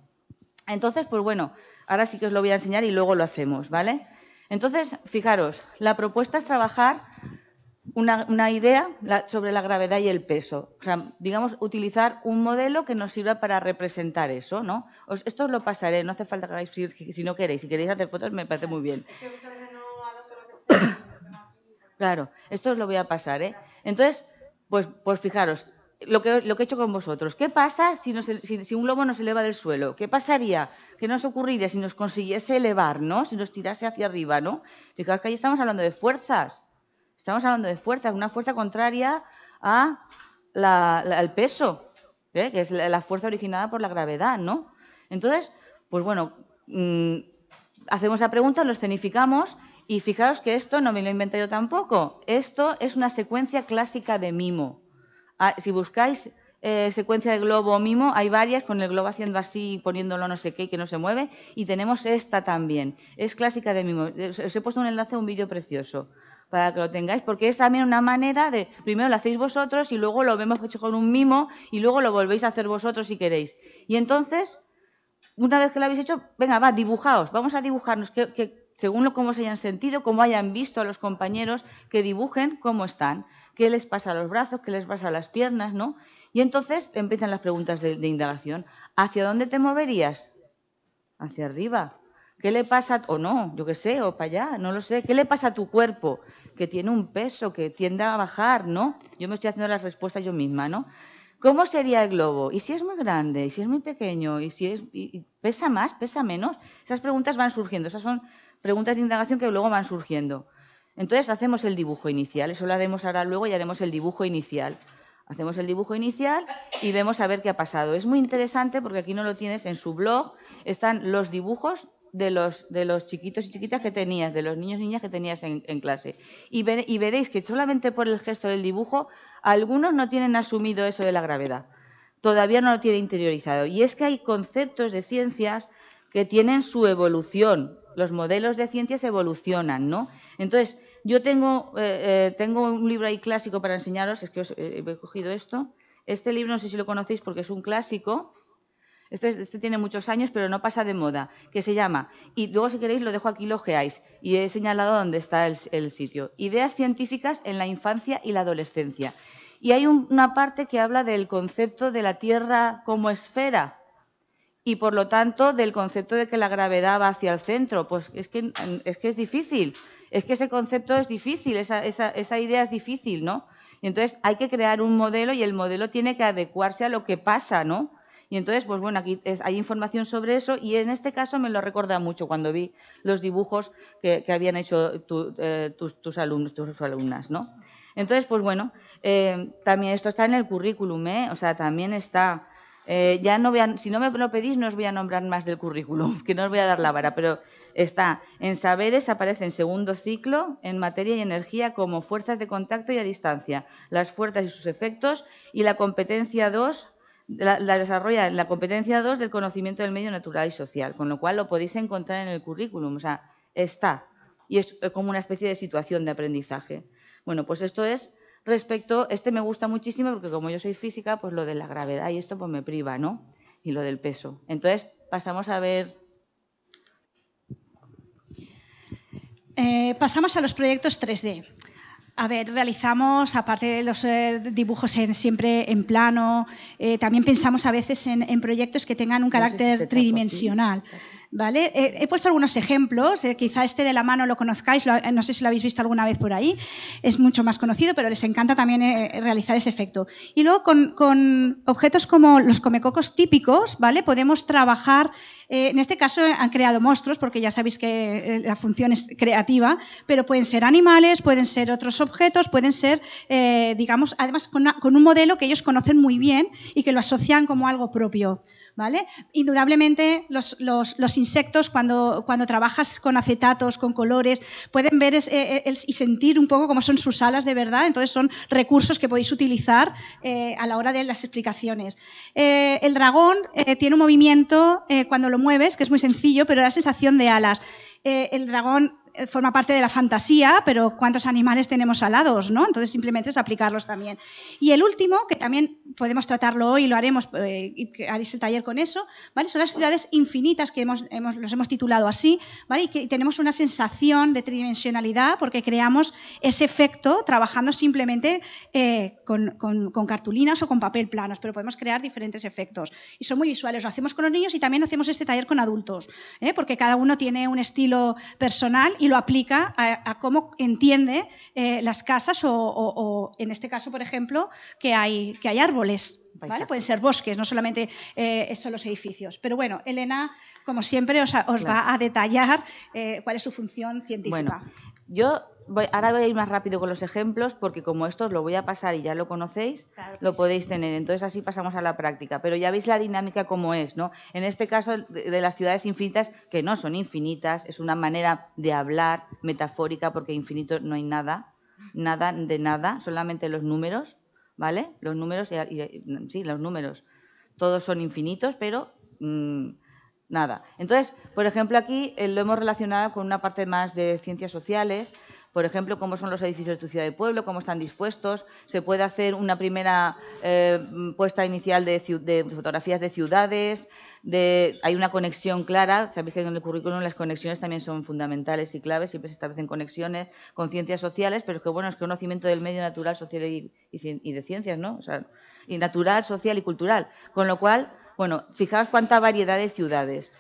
Entonces, pues bueno, ahora sí que os lo voy a enseñar y luego lo hacemos, ¿vale? Entonces, fijaros, la propuesta es trabajar una, idea sobre la gravedad y el peso. O sea, digamos, utilizar un modelo que nos sirva para representar eso, ¿no? esto os lo pasaré, no hace falta que hagáis si no queréis. Si queréis hacer fotos me parece muy bien. Claro, esto os lo voy a pasar, ¿eh? Entonces, pues, pues fijaros, lo que, he hecho con vosotros. ¿Qué pasa si, un globo nos eleva del suelo? ¿Qué pasaría? ¿Qué nos ocurriría si nos consiguiese elevar, ¿no? Si nos tirase hacia arriba, ¿no? Fijaros que ahí estamos hablando de fuerzas. Estamos hablando de fuerza, una fuerza contraria a peso, ¿eh? que es la fuerza originada por la gravedad, ¿no? Entonces, pues bueno, mm, hacemos la pregunta, lo escenificamos y fijaos que esto no me lo he inventado yo tampoco. Esto es una secuencia clásica de mimo. Ah, si buscáis eh, secuencia de globo mimo, hay varias con el globo haciendo así, poniéndolo no sé qué, que no se mueve. Y tenemos esta también. Es clásica de mimo. Os he puesto un enlace a un vídeo precioso para que lo tengáis, porque es también una manera de, primero lo hacéis vosotros y luego lo vemos hecho con un mimo y luego lo volvéis a hacer vosotros si queréis. Y entonces, una vez que lo habéis hecho, venga, va, dibujaos, vamos a dibujarnos, que, según lo, cómo se hayan sentido, cómo hayan visto a los compañeros, que dibujen cómo están, qué les pasa a los brazos, qué les pasa a las piernas, ¿no? Y entonces empiezan las preguntas de indagación. ¿Hacia dónde te moverías? Hacia arriba. ¿Qué le pasa, o no, yo qué sé, o para allá, no lo sé, qué le pasa a tu cuerpo? Que tiene un peso, que tiende a bajar, ¿no? Yo me estoy haciendo las respuestas yo misma, ¿no? ¿Cómo sería el globo? ¿Y si es muy grande? ¿Y si es muy pequeño? ¿Y si es pesa más? ¿Pesa menos? Esas preguntas van surgiendo, esas son preguntas de indagación que luego van surgiendo. Entonces hacemos el dibujo inicial, eso lo haremos ahora luego y haremos el dibujo inicial. Hacemos el dibujo inicial y vemos a ver qué ha pasado. Es muy interesante porque aquí no lo tienes en su blog, están los dibujos de los, de los chiquitos y chiquitas que tenías, de los niños y niñas que tenías en, clase. Y, y veréis que solamente por el gesto del dibujo, algunos no tienen asumido eso de la gravedad. Todavía no lo tienen interiorizado. Y es que hay conceptos de ciencias que tienen su evolución. Los modelos de ciencias evolucionan, ¿no? Entonces, yo tengo, eh, eh, tengo un libro ahí clásico para enseñaros, es que os, eh, he cogido esto. Este libro no sé si lo conocéis porque es un clásico, este, este, tiene muchos años, pero no pasa de moda, que se llama, y luego si queréis lo dejo aquí, lo geáis, y he señalado dónde está el, sitio. Ideas científicas en la infancia y la adolescencia. Y hay una parte que habla del concepto de la Tierra como esfera y, por lo tanto, del concepto de que la gravedad va hacia el centro. Pues es que es, que es difícil, es que ese concepto es difícil, esa, esa idea es difícil, ¿no? Y entonces hay que crear un modelo y el modelo tiene que adecuarse a lo que pasa, ¿no? Y entonces, pues bueno, aquí hay información sobre eso y en este caso me lo recuerda mucho cuando vi los dibujos que, habían hecho eh, tus, alumnos, tus alumnas, ¿no? Entonces, pues bueno, eh, también esto está en el currículum, ¿eh? O sea, también está... Eh, ya no voy si no me lo pedís, no os voy a nombrar más del currículum, [laughs] que no os voy a dar la vara, pero está en saberes, aparece en segundo ciclo, en materia y energía como fuerzas de contacto y a distancia, las fuerzas y sus efectos, y la competencia 2, la, desarrolla en la competencia 2 del conocimiento del medio natural y social, con lo cual lo podéis encontrar en el currículum, o sea, está. Y es como una especie de situación de aprendizaje. Bueno, pues esto es respecto, este me gusta muchísimo porque como yo soy física, pues lo de la gravedad y esto pues me priva, ¿no? Y lo del peso. Entonces, pasamos a ver... Eh, pasamos a los proyectos 3D. A ver, realizamos, aparte de los eh, dibujos en, siempre en plano, eh, también pensamos a veces en, proyectos que tengan un carácter tridimensional. ¿Vale? he puesto algunos ejemplos, eh, quizá este de la mano lo conozcáis, no sé si lo habéis visto alguna vez por ahí, es mucho más conocido, pero les encanta también realizar ese efecto. Y luego con, con, objetos como los comecocos típicos, ¿vale? Podemos trabajar eh, en este caso han creado monstruos, porque ya sabéis que eh, la función es creativa, pero pueden ser animales, pueden ser otros objetos, pueden ser, eh, digamos, además con, un modelo que ellos conocen muy bien y que lo asocian como algo propio. ¿Vale? Indudablemente los, insectos cuando, cuando, trabajas con acetatos, con colores, pueden ver y sentir un poco cómo son sus alas de verdad, entonces son recursos que podéis utilizar a la hora de las explicaciones. el dragón tiene un movimiento cuando lo mueves, que es muy sencillo, pero da sensación de alas. Eh, el dragón eh, forma parte de la fantasía, pero ¿cuántos animales tenemos alados? ¿no? Entonces simplemente es aplicarlos también. Y el último, que también podemos tratarlo hoy, lo haremos, eh, y haréis el taller con eso, ¿vale? Son las ciudades infinitas que hemos, los hemos titulado así, ¿vale? Y que tenemos una sensación de tridimensionalidad porque creamos ese efecto trabajando simplemente eh, con, cartulinas o con papel planos, pero podemos crear diferentes efectos. Y son muy visuales, lo hacemos con los niños y también hacemos este taller con adultos, ¿eh? porque cada uno tiene un estilo personal y lo aplica a, cómo entiende las casas o, en este caso, por ejemplo, que hay, que hay árboles ¿Vale? Pueden ser bosques, no solamente eh, son los edificios. Pero bueno, Elena, como siempre, os, va a detallar eh, cuál es su función científica. Bueno, yo ahora voy a ir más rápido con los ejemplos porque como esto os lo voy a pasar y ya lo conocéis, lo podéis tener. Entonces así pasamos a la práctica. Pero ya veis la dinámica como es, ¿no? En este caso de las ciudades infinitas, que no son infinitas, es una manera de hablar metafórica porque infinito no hay nada, nada de nada, solamente los números. ¿Vale? Los números, sí, los números, todos son infinitos, pero mm, nada. Entonces, por ejemplo, aquí eh, lo hemos relacionado con una parte más de ciencias sociales, por ejemplo, cómo son los edificios de tu ciudad de pueblo, cómo están dispuestos. Se puede hacer una primera eh, puesta inicial de, fotografías de ciudades, hay una conexión clara, sabéis que en el currículum las conexiones también son fundamentales y claves, siempre se establecen conexiones con ciencias sociales, pero es que bueno, es conocimiento del medio natural, social y, de ciencias, ¿no? O sea, y natural, social y cultural. Con lo cual, bueno, fijaos cuánta variedad de ciudades.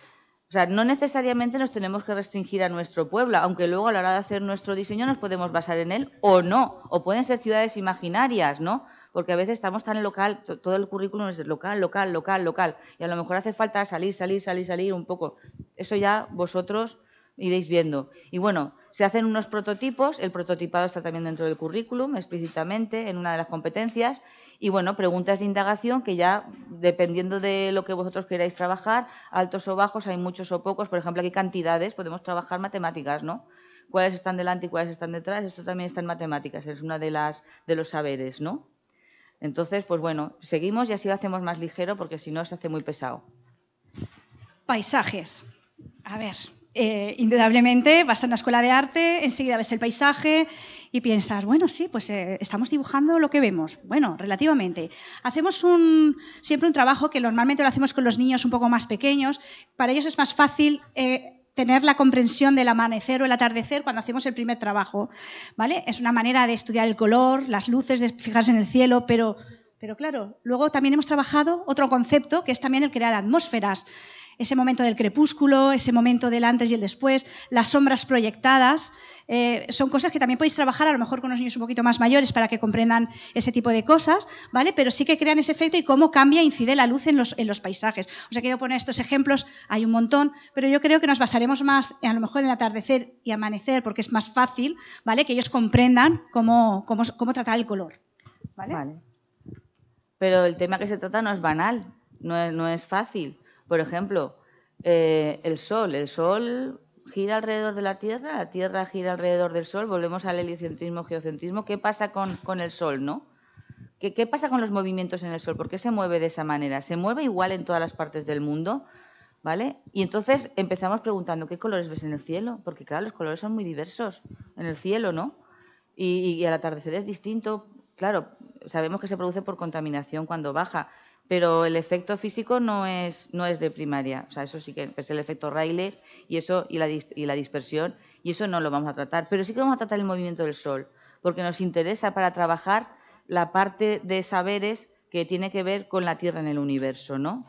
Sea, no necesariamente nos tenemos que restringir a nuestro pueblo, aunque luego a la hora de hacer nuestro diseño nos podemos basar en él o no, o pueden ser ciudades imaginarias, ¿no? porque a veces estamos tan local, todo el currículum es local, local, local, local, y a lo mejor hace falta salir, salir, salir, salir un poco. Eso ya vosotros iréis viendo. Y bueno, se hacen unos prototipos, el prototipado está también dentro del currículum, explícitamente, en una de las competencias, y bueno, preguntas de indagación que ya, dependiendo de lo que vosotros queráis trabajar, altos o bajos, hay muchos o pocos, por ejemplo, aquí cantidades, podemos trabajar matemáticas, ¿no? Cuáles están delante y cuáles están detrás, esto también está en matemáticas, es una de las de los saberes, ¿no? Entonces, pues bueno, seguimos y así lo hacemos más ligero porque si no se hace muy pesado. Paisajes. A ver, eh, indudablemente vas a una escuela de arte, enseguida ves el paisaje y piensas, bueno, sí, pues eh, estamos dibujando lo que vemos. Bueno, relativamente. Hacemos siempre un trabajo que normalmente lo hacemos con los niños un poco más pequeños. Para ellos es más fácil eh, tener la comprensión del amanecer o el atardecer cuando hacemos el primer trabajo. ¿vale? Es una manera de estudiar el color, las luces, de fijarse en el cielo, pero, pero claro, luego también hemos trabajado otro concepto que es también el crear atmósferas ese momento del crepúsculo, ese momento del antes y el después, las sombras proyectadas, eh, son cosas que también podéis trabajar a lo mejor con los niños un poquito más mayores para que comprendan ese tipo de cosas, ¿vale? Pero sí que crean ese efecto y cómo cambia e incide la luz en los, en los paisajes. Os he querido poner estos ejemplos, hay un montón, pero yo creo que nos basaremos más a lo mejor en el atardecer y amanecer porque es más fácil, ¿vale? Que ellos comprendan cómo, cómo, cómo tratar el color, ¿vale? Pero el tema que se trata no es banal, no no es fácil. Por ejemplo, eh, el Sol. El Sol gira alrededor de la Tierra, la Tierra gira alrededor del Sol. Volvemos al heliocentrismo, geocentrismo. ¿Qué pasa con, el Sol, no? ¿Qué, ¿Qué, pasa con los movimientos en el Sol? ¿Por qué se mueve de esa manera? ¿Se mueve igual en todas las partes del mundo? ¿Vale? Y entonces empezamos preguntando, ¿qué colores ves en el cielo? Porque claro, los colores son muy diversos en el cielo, ¿no? Y al atardecer es distinto. Claro, sabemos que se produce por contaminación cuando baja, pero el efecto físico no es, no es de primaria. O sea, eso sí que es el efecto Rayleigh y, eso, y, la, y la dispersión, y eso no lo vamos a tratar. Pero sí que vamos a tratar el movimiento del Sol, porque nos interesa para trabajar la parte de saberes que tiene que ver con la Tierra en el universo, ¿no?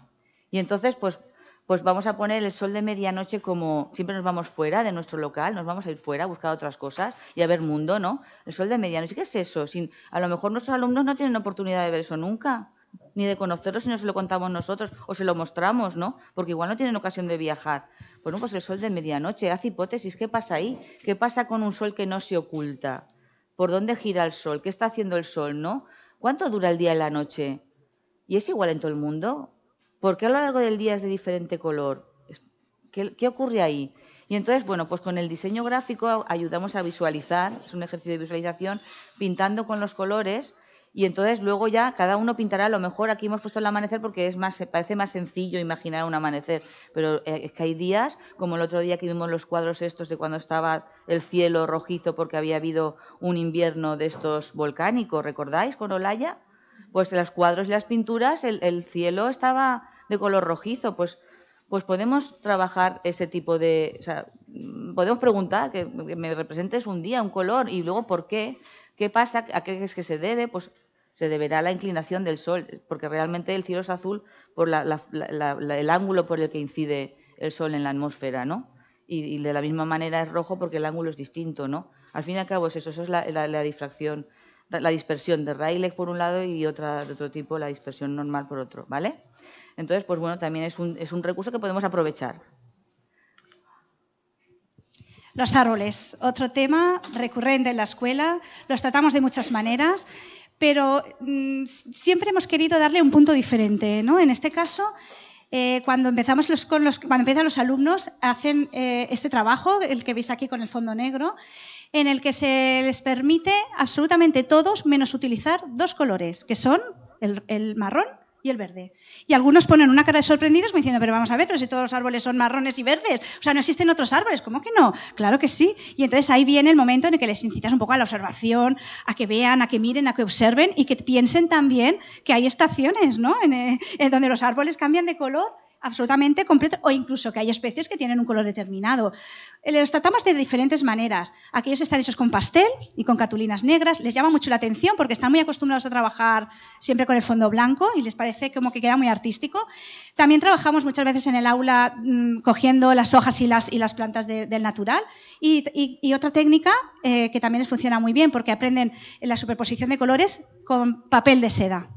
Y entonces, pues, pues vamos a poner el sol de medianoche como siempre nos vamos fuera de nuestro local, nos vamos a ir fuera a buscar otras cosas y a ver mundo, ¿no? El sol de medianoche, ¿qué es eso? A lo mejor nuestros alumnos no tienen oportunidad de ver eso nunca ni de conocerlo si no se lo contamos nosotros o se lo mostramos, ¿no? Porque igual no tienen ocasión de viajar. Bueno, pues el sol de medianoche, haz hipótesis, ¿qué pasa ahí? ¿Qué pasa con un sol que no se oculta? ¿Por dónde gira el sol? ¿Qué está haciendo el sol, no? ¿Cuánto dura el día y la noche? ¿Y es igual en todo el mundo? ¿Por qué a lo largo del día es de diferente color? ¿Qué, qué ocurre ahí? Y entonces, bueno, pues con el diseño gráfico ayudamos a visualizar, es un ejercicio de visualización, pintando con los colores y entonces luego ya cada uno pintará, a lo mejor aquí hemos puesto el amanecer porque es más, parece más sencillo imaginar un amanecer, pero eh, es que hay días, como el otro día que vimos los cuadros estos de cuando estaba el cielo rojizo porque había habido un invierno de estos volcánicos, ¿recordáis con Olaya? pues en los cuadros y las pinturas el, cielo estaba de color rojizo, pues, pues podemos trabajar ese tipo de... O sea, podemos preguntar, que, me representes un día, un color, y luego por qué, qué pasa, a qué es que se debe, pues se deberá a la inclinación del sol, porque realmente el cielo es azul por el ángulo por el que incide el sol en la atmósfera, ¿no? Y, de la misma manera es rojo porque el ángulo es distinto, ¿no? Al fin y al cabo es eso, es la, difracción, la dispersión de Rayleigh por un lado y otra de otro tipo, la dispersión normal por otro, ¿vale? Entonces, pues bueno, también es un, es un recurso que podemos aprovechar. Los árboles, otro tema recurrente en la escuela, los tratamos de muchas maneras, pero mm, siempre hemos querido darle un punto diferente. ¿no? En este caso, eh, cuando, empezamos los, con los, cuando empiezan los alumnos, hacen eh, este trabajo, el que veis aquí con el fondo negro, en el que se les permite absolutamente todos menos utilizar dos colores, que son el marrón y el verde. Y algunos ponen una cara de sorprendidos me diciendo, pero vamos a ver, pero si todos los árboles son marrones y verdes, o sea, no existen otros árboles, ¿cómo que no? Claro que sí. Y entonces ahí viene el momento en el que les incitas un poco a la observación, a que vean, a que miren, a que observen y que piensen también que hay estaciones, ¿no? en eh, donde los árboles cambian de color absolutamente completo o incluso que hay especies que tienen un color determinado. Eh, los tratamos de diferentes maneras. Aquellos están hechos con pastel y con cartulinas negras. Les llama mucho la atención porque están muy acostumbrados a trabajar siempre con el fondo blanco y les parece como que queda muy artístico. También trabajamos muchas veces en el aula mm, cogiendo las hojas y las, y las plantas del natural. Y, otra técnica eh, que también les funciona muy bien porque aprenden la superposición de colores con papel de seda.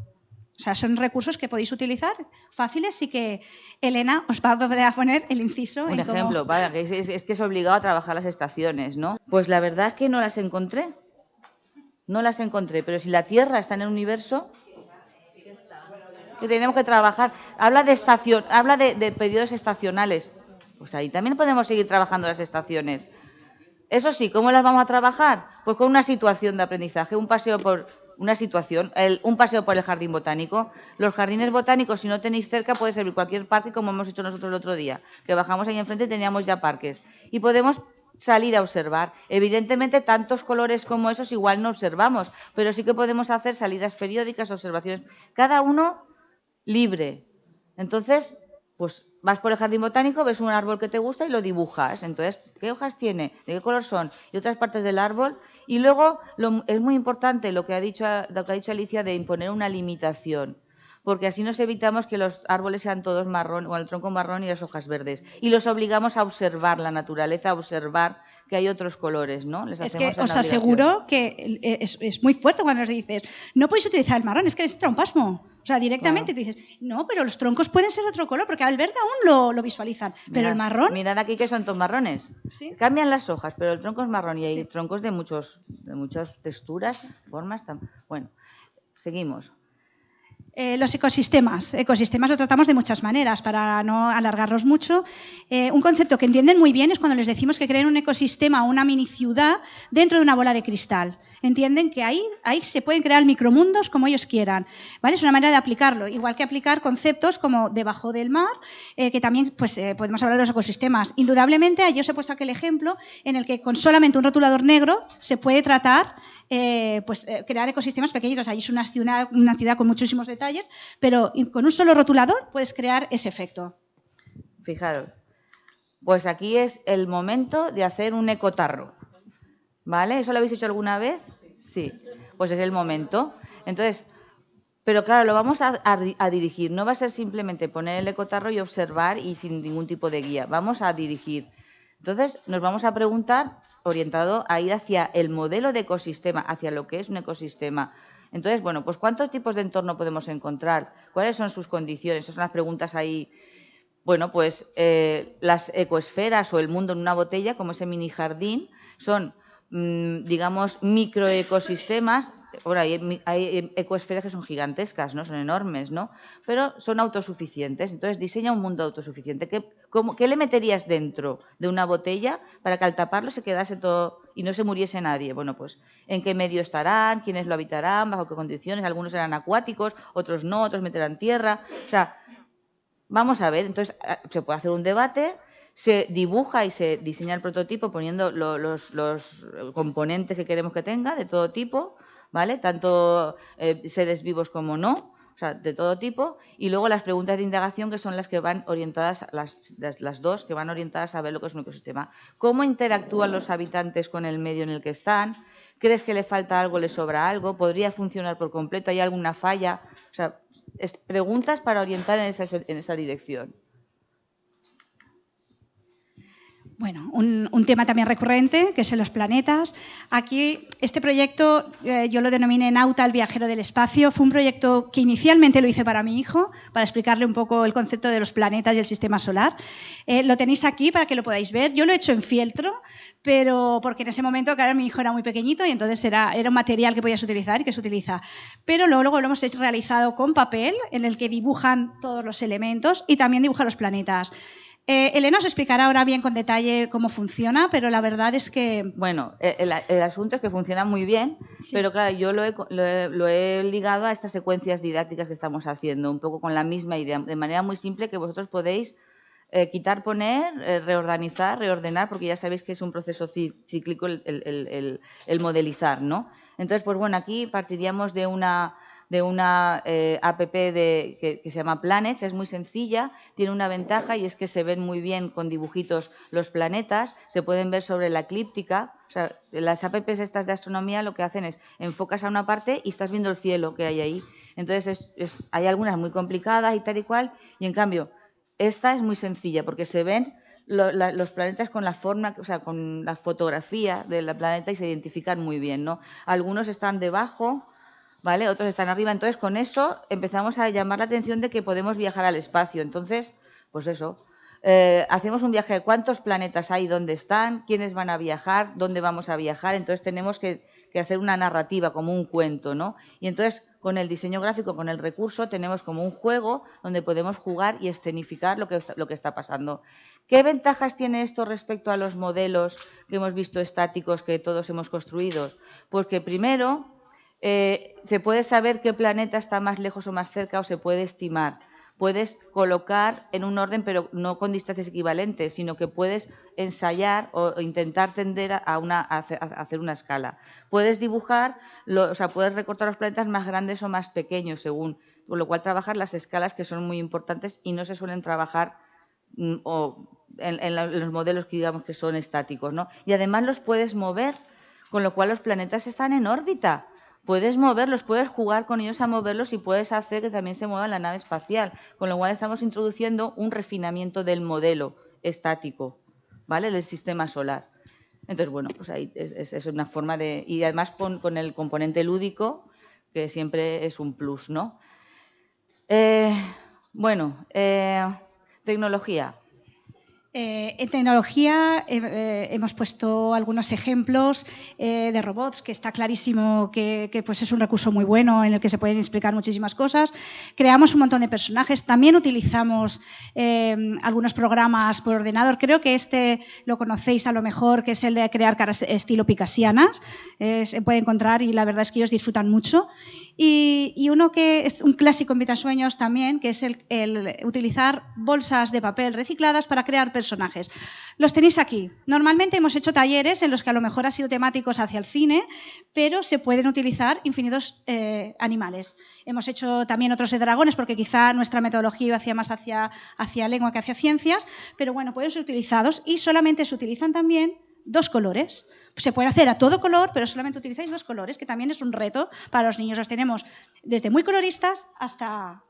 O sea, son recursos que podéis utilizar fáciles y que Elena os va a poner el inciso. Un ejemplo, es, que es obligado a trabajar las estaciones, ¿no? Pues la verdad es que no las encontré. No las encontré, pero si la Tierra está en el universo, que tenemos que trabajar. Habla de estación, habla de, de periodos estacionales. Pues ahí también podemos seguir trabajando las estaciones. Eso sí, ¿cómo las vamos a trabajar? Pues con una situación de aprendizaje, un paseo por, una situación, un paseo por el jardín botánico. Los jardines botánicos, si no tenéis cerca, puede servir cualquier parque, como hemos hecho nosotros el otro día, que bajamos ahí enfrente y teníamos ya parques. Y podemos salir a observar. Evidentemente, tantos colores como esos igual no observamos, pero sí que podemos hacer salidas periódicas, observaciones, cada uno libre. Entonces, pues vas por el jardín botánico, ves un árbol que te gusta y lo dibujas. Entonces, ¿qué hojas tiene? ¿De qué color son? Y otras partes del árbol y luego es muy importante lo que, ha dicho, lo que ha dicho Alicia de imponer una limitación porque así nos evitamos que los árboles sean todos marrón o el tronco marrón y las hojas verdes. Y los obligamos a observar la naturaleza, a observar que hay otros colores, ¿no? es que os aseguro que es, muy fuerte cuando nos dices, no podéis utilizar el marrón, es que les entra un pasmo. O sea, directamente tú dices, no, pero los troncos pueden ser otro color, porque al verde aún lo, visualizan, pero el marrón... Mirad aquí que son todos marrones. Cambian las hojas, pero el tronco es marrón y hay troncos de, muchos, de muchas texturas, formas. Bueno, seguimos. Eh, los ecosistemas. Ecosistemas lo tratamos de muchas maneras, para no alargarlos mucho. Eh, un concepto que entienden muy bien es cuando les decimos que creen un ecosistema o una mini ciudad dentro de una bola de cristal. Entienden que ahí, ahí se pueden crear micromundos como ellos quieran. ¿vale? Es una manera de aplicarlo, igual que aplicar conceptos como debajo del mar, eh, que también pues, podemos hablar de los ecosistemas. Indudablemente, yo os he puesto aquel ejemplo en el que con solamente un rotulador negro se puede tratar eh, pues, eh, crear ecosistemas pequeñitos. Ahí es una ciudad, una ciudad con muchísimos detalles, pero con un solo rotulador puedes crear ese efecto. Fijaros, pues aquí es el momento de hacer un ecotarro. ¿Vale? ¿Eso lo habéis hecho alguna vez? Sí. Pues es el momento. Entonces, pero claro, lo vamos a, a, dirigir. No va a ser simplemente poner el ecotarro y observar y sin ningún tipo de guía. Vamos a dirigir. Entonces, nos vamos a preguntar orientado a ir hacia el modelo de ecosistema, hacia lo que es un ecosistema. Entonces, bueno, pues ¿cuántos tipos de entorno podemos encontrar? ¿Cuáles son sus condiciones? Esas son las preguntas ahí. Bueno, pues eh, las ecoesferas o el mundo en una botella, como ese mini jardín, son, mm, digamos, microecosistemas Ahora, hay, hay, ecoesferas que son gigantescas, ¿no? Son enormes, ¿no? Pero son autosuficientes. Entonces, diseña un mundo autosuficiente. ¿Qué, ¿Qué le meterías dentro de una botella para que al taparlo se quedase todo y no se muriese nadie? Bueno, pues, ¿en qué medio estarán? ¿Quiénes lo habitarán? ¿Bajo qué condiciones? Algunos serán acuáticos, otros no, otros meterán tierra. O sea, vamos a ver. Entonces, ah, se puede hacer un debate se dibuja y se diseña el prototipo poniendo los, los, componentes que queremos que tenga de todo tipo, ¿vale? Tanto eh, seres vivos como no, o sea, de todo tipo, y luego las preguntas de indagación que son las que van orientadas, las, las, dos, que van orientadas a ver lo que es un ecosistema. ¿Cómo interactúan los habitantes con el medio en el que están? ¿Crees que le falta algo, le sobra algo? ¿Podría funcionar por completo? ¿Hay alguna falla? O sea, preguntas para orientar en esa, en esa dirección. Bueno, un, tema también recurrente, que es en los planetas. Aquí, este proyecto, eh, yo lo denominé Nauta, el viajero del espacio. Fue un proyecto que inicialmente lo hice para mi hijo, para explicarle un poco el concepto de los planetas y el sistema solar. Eh, lo tenéis aquí para que lo podáis ver. Yo lo he hecho en fieltro, pero porque en ese momento, claro, mi hijo era muy pequeñito y entonces era, era un material que podías utilizar y que se utiliza. Pero luego, luego lo hemos realizado con papel, en el que dibujan todos los elementos y también dibuja los planetas. Eh, Elena os explicará ahora bien con detalle cómo funciona, pero la verdad es que... Bueno, eh, el, asunto es que funciona muy bien, pero claro, yo lo he, ligado a estas secuencias didácticas que estamos haciendo, un poco con la misma idea, de manera muy simple que vosotros podéis eh, quitar, poner, reorganizar, reordenar, porque ya sabéis que es un proceso cíclico el, el modelizar, ¿no? Entonces, pues bueno, aquí partiríamos de una de una eh, app que, se llama Planets, es muy sencilla, tiene una ventaja y es que se ven muy bien con dibujitos los planetas, se pueden ver sobre la eclíptica, o sea, las apps estas de astronomía lo que hacen es enfocas a una parte y estás viendo el cielo que hay ahí. Entonces hay algunas muy complicadas y tal y cual, y en cambio esta es muy sencilla porque se ven los planetas con la forma, o sea, con la fotografía del planeta y se identifican muy bien, ¿no? Algunos están debajo, Otros están arriba. Entonces, con eso empezamos a llamar la atención de que podemos viajar al espacio. Entonces, pues eso, eh, hacemos un viaje de cuántos planetas hay, dónde están, quiénes van a viajar, dónde vamos a viajar. Entonces, tenemos que, hacer una narrativa, como un cuento, ¿no? Y entonces, con el diseño gráfico, con el recurso, tenemos como un juego donde podemos jugar y escenificar lo que, lo que está pasando. ¿Qué ventajas tiene esto respecto a los modelos que hemos visto estáticos que todos hemos construido? Porque primero, eh, se puede saber qué planeta está más lejos o más cerca o se puede estimar. Puedes colocar en un orden, pero no con distancias equivalentes, sino que puedes ensayar o intentar tender a, una, hacer una escala. Puedes dibujar, o sea, puedes recortar los planetas más grandes o más pequeños, según, con lo cual trabajar las escalas que son muy importantes y no se suelen trabajar mm, en, los modelos que digamos que son estáticos. ¿no? Y además los puedes mover, con lo cual los planetas están en órbita puedes moverlos, puedes jugar con ellos a moverlos y puedes hacer que también se mueva la nave espacial, con lo cual estamos introduciendo un refinamiento del modelo estático, ¿vale? Del sistema solar. Entonces, bueno, pues ahí es, una forma de... Y además con, el componente lúdico, que siempre es un plus, ¿no? Eh, bueno, eh, tecnología. Eh, en tecnología eh, eh, hemos puesto algunos ejemplos de robots, que está clarísimo que, pues es un recurso muy bueno en el que se pueden explicar muchísimas cosas. Creamos un montón de personajes. También utilizamos algunos programas por ordenador. Creo que este lo conocéis a lo mejor, que es el de crear caras estilo picasianas. se puede encontrar y la verdad es que ellos disfrutan mucho. Y, uno que es un clásico en Vitasueños también, que es el, utilizar bolsas de papel recicladas para crear personajes. Los tenéis aquí. Normalmente hemos hecho talleres en los que a lo mejor han sido temáticos hacia el cine, pero se pueden utilizar infinitos eh, animales. Hemos hecho también otros de dragones, porque quizá nuestra metodología iba hacia más hacia, hacia lengua que hacia ciencias, pero bueno, pueden ser utilizados y solamente se utilizan también dos colores. Se puede hacer a todo color, pero solamente utilizáis dos colores, que también es un reto para los niños. Los tenemos desde muy coloristas hasta,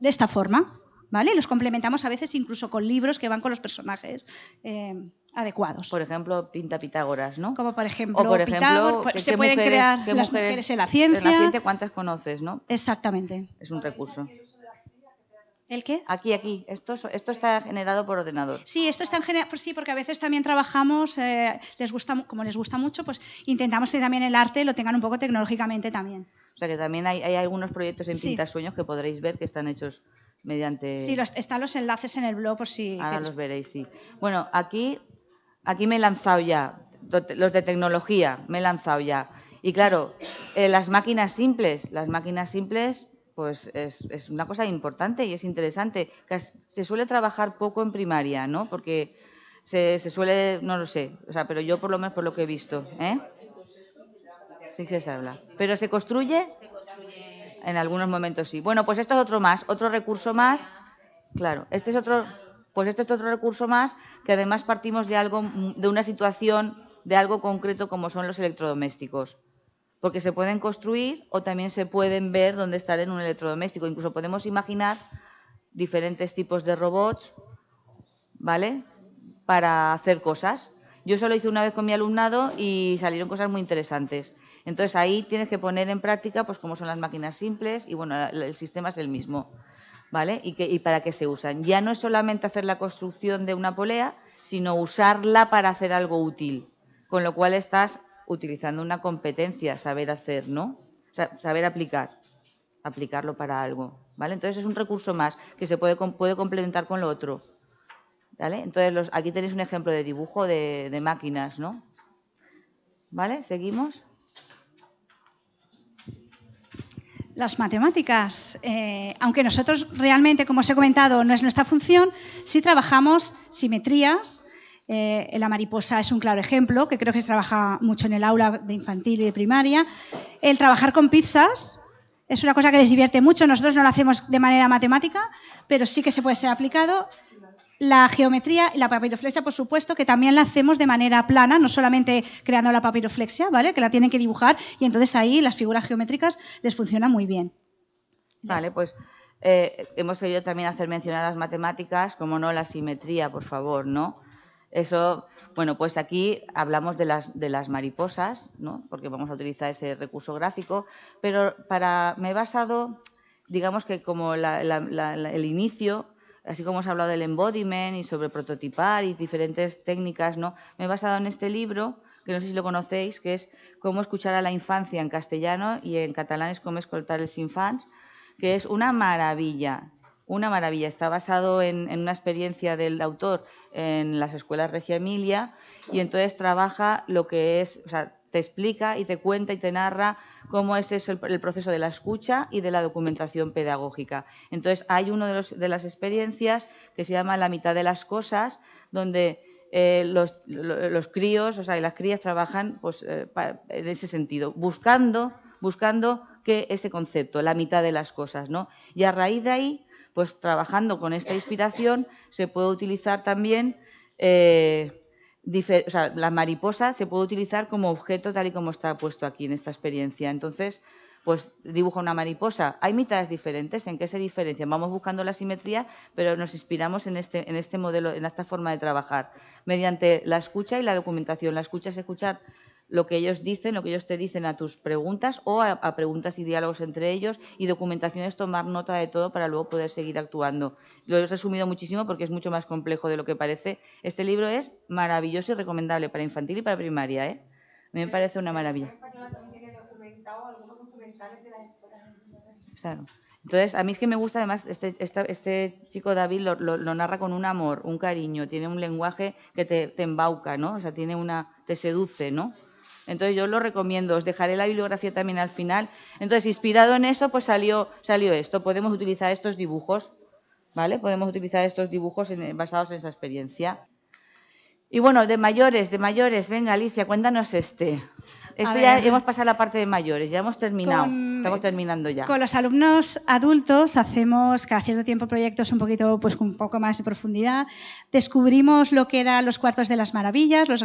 de esta forma. ¿Vale? Los complementamos a veces incluso con libros que van con los personajes eh, adecuados. Por ejemplo, Pinta Pitágoras, ¿no? Como por ejemplo, por ejemplo se pueden crear las mujeres en la ciencia. En la ciencia, ¿cuántas conoces, no? Exactamente. Es un recurso. ¿El qué? Aquí, aquí. Esto, esto está generado por ordenador. Sí, esto está generado, pues sí, porque a veces también trabajamos, eh, les gusta, como les gusta mucho, pues intentamos que también el arte lo tengan un poco tecnológicamente también. O sea que también hay, algunos proyectos en Pintasueños que podréis ver que están hechos mediante... Sí, están los enlaces en el blog por si... Ahora los veréis, sí. Bueno, aquí, aquí me he lanzado ya, los de tecnología, me he lanzado ya. Y claro, eh, las máquinas simples, las máquinas simples pues es, una cosa importante y es interesante. Se suele trabajar poco en primaria, ¿no? Porque se, suele, no lo sé, o sea, pero yo por lo menos por lo que he visto, ¿eh? Sí que se habla. ¿Pero se construye? En algunos momentos sí. Bueno, pues esto es otro más, otro recurso más. Claro, este es otro, pues este es otro recurso más que además partimos de algo, de una situación, de algo concreto como son los electrodomésticos. Porque se pueden construir o también se pueden ver dónde estar en un electrodoméstico. Incluso podemos imaginar diferentes tipos de robots, ¿vale? Para hacer cosas. Yo solo hice una vez con mi alumnado y salieron cosas muy interesantes. Entonces ahí tienes que poner en práctica pues cómo son las máquinas simples y bueno, el sistema es el mismo. ¿Vale? Y, y para qué se usan. Ya no es solamente hacer la construcción de una polea, sino usarla para hacer algo útil. Con lo cual estás utilizando una competencia, saber hacer, ¿no? Saber aplicar, aplicarlo para algo. ¿Vale? Entonces es un recurso más que se puede, puede complementar con lo otro. ¿Vale? Entonces aquí tenéis un ejemplo de dibujo de máquinas, ¿no? ¿Vale? ¿Seguimos? Las matemáticas. Eh, aunque nosotros realmente, como os he comentado, no es nuestra función, sí trabajamos simetrías. Eh, la mariposa es un claro ejemplo, que creo que se trabaja mucho en el aula de infantil y de primaria. El trabajar con pizzas es una cosa que les divierte mucho. Nosotros no lo hacemos de manera matemática, pero sí que se puede ser aplicado. La geometría y la papiroflexia, por supuesto, que también la hacemos de manera plana, no solamente creando la papiroflexia, ¿vale? Que la tienen que dibujar y entonces ahí las figuras geométricas les funcionan muy bien. Vale, pues eh, hemos querido también hacer mención a las matemáticas, como no la simetría, por favor, ¿no? Eso, bueno, pues aquí hablamos de las, de las mariposas, ¿no? Porque vamos a utilizar ese recurso gráfico, pero para, me he basado, digamos que como el inicio así como os he hablado del embodiment y sobre prototipar y diferentes técnicas, ¿no? Me he basado en este libro, que no sé si lo conocéis, que es Cómo escuchar a la infancia en castellano y en catalán es Cómo escoltar els infants, que es una maravilla, una maravilla. Está basado en, una experiencia del autor en las escuelas Regia Emilia y entonces trabaja lo que es, o sea, te explica y te cuenta y te narra cómo es eso el, proceso de la escucha y de la documentación pedagógica. Entonces, hay una de, las experiencias que se llama La mitad de las cosas, donde eh, los, críos, o sea, y las crías trabajan pues, eh, en ese sentido, buscando, buscando que ese concepto, la mitad de las cosas, ¿no? Y a raíz de ahí, pues trabajando con esta inspiración, se puede utilizar también eh, la mariposa se puede utilizar como objeto tal y como está puesto aquí en esta experiencia. Entonces, pues dibuja una mariposa. Hay mitades diferentes. ¿En qué se diferencian? Vamos buscando la simetría, pero nos inspiramos en este, en este modelo, en esta forma de trabajar, mediante la escucha y la documentación. La escucha es escuchar lo que ellos dicen, lo que ellos te dicen a tus preguntas o a, preguntas y diálogos entre ellos y documentación es tomar nota de todo para luego poder seguir actuando. Lo he resumido muchísimo porque es mucho más complejo de lo que parece. Este libro es maravilloso y recomendable para infantil y para primaria. ¿eh? A mí me parece una maravilla. Claro. Entonces, a mí es que me gusta, además, este, este chico David lo, narra con un amor, un cariño, tiene un lenguaje que te, te embauca, ¿no? O sea, tiene una, te seduce, ¿no? Entonces yo lo recomiendo, os dejaré la bibliografía también al final. Entonces, inspirado en eso, pues salió, esto. Podemos utilizar estos dibujos, ¿vale? Podemos utilizar estos dibujos basados en esa experiencia. Y bueno, de mayores, de mayores, venga Alicia, cuéntanos este. Esto ya hemos pasado la parte de mayores, ya hemos terminado. Estamos terminando ya. Con los alumnos adultos hacemos cada cierto tiempo proyectos un poquito, pues con un poco más de profundidad. Descubrimos lo que eran los cuartos de las maravillas, los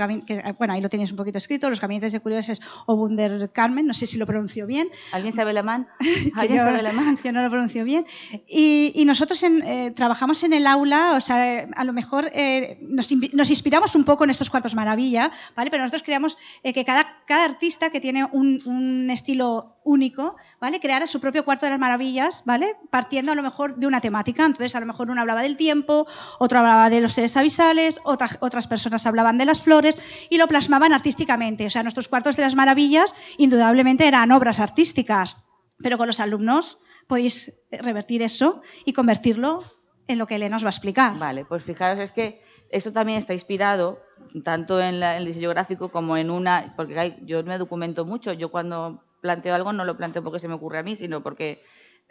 bueno, ahí lo tenéis un poquito escrito, los gabinetes de curiosos o Wunder Carmen, no sé si lo pronuncio bien. ¿Alguien sabe alemán? [laughs] ¿Alguien sabe alemán? [laughs] Yo no lo pronuncio bien. Y, nosotros eh, trabajamos en el aula, o sea, a lo mejor eh, nos, inspiramos un poco en estos cuartos maravilla, ¿vale? Pero nosotros creamos eh, que cada, cada artista que tiene un, estilo único, ¿vale? Crear su propio cuarto de las maravillas, ¿vale? Partiendo a lo mejor de una temática. Entonces, a lo mejor uno hablaba del tiempo, otro hablaba de los seres avisales, otras, otras personas hablaban de las flores y lo plasmaban artísticamente. O sea, nuestros cuartos de las maravillas indudablemente eran obras artísticas, pero con los alumnos podéis revertir eso y convertirlo en lo que Elena os va a explicar. Vale, pues fijaros, es que esto también está inspirado tanto en, el diseño gráfico como en una, porque yo me documento mucho, yo cuando planteo algo no lo planteo porque se me ocurre a mí, sino porque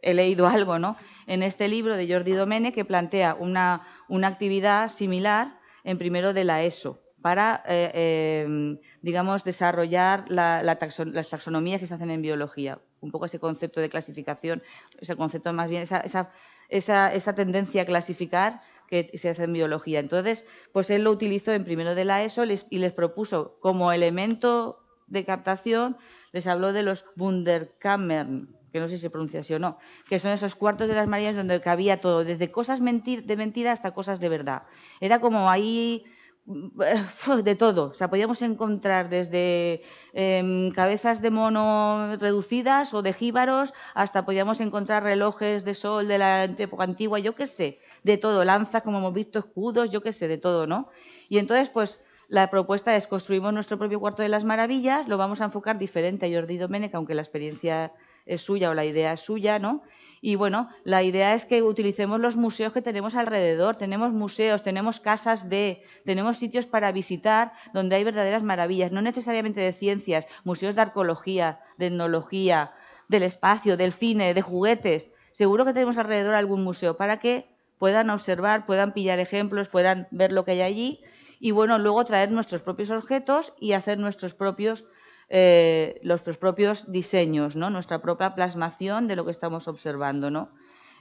he leído [laughs] algo, ¿no? En este libro de Jordi Domene que plantea una, una actividad similar en primero de la ESO, para, eh, em, digamos, desarrollar las taxonomías que se hacen en biología. Un poco ese concepto de clasificación, ese concepto más bien, esa, tendencia a clasificar que se hace en biología. Entonces, pues él lo utilizó en primero de la ESO y les propuso como elemento de captación, les habló de los Wunderkammern, que no sé si se pronuncia así o no, que son esos cuartos de las Marías donde cabía todo, desde cosas de mentira hasta cosas de verdad. Era como ahí [laughs] de todo. O sea, podíamos encontrar desde em, cabezas de mono reducidas o de jíbaros hasta podíamos encontrar relojes de sol de la época antigua, yo qué sé, de todo, lanzas como hemos visto, escudos, yo qué sé, de todo, ¿no? Y entonces, pues la propuesta es construimos nuestro propio cuarto de las maravillas, lo vamos a enfocar diferente a Jordi Domènech, aunque la experiencia es suya o la idea es suya, ¿no? Y bueno, la idea es que utilicemos los museos que tenemos alrededor. Tenemos museos, tenemos casas de, tenemos sitios para visitar donde hay verdaderas maravillas, no necesariamente de ciencias, museos de arqueología, de etnología, del espacio, del cine, de juguetes. Seguro que tenemos alrededor algún museo para que puedan observar, puedan pillar ejemplos, puedan ver lo que hay allí y bueno, luego traer nuestros propios objetos y hacer nuestros propios eh, los propios diseños, ¿no? nuestra propia plasmación de lo que estamos observando. ¿no?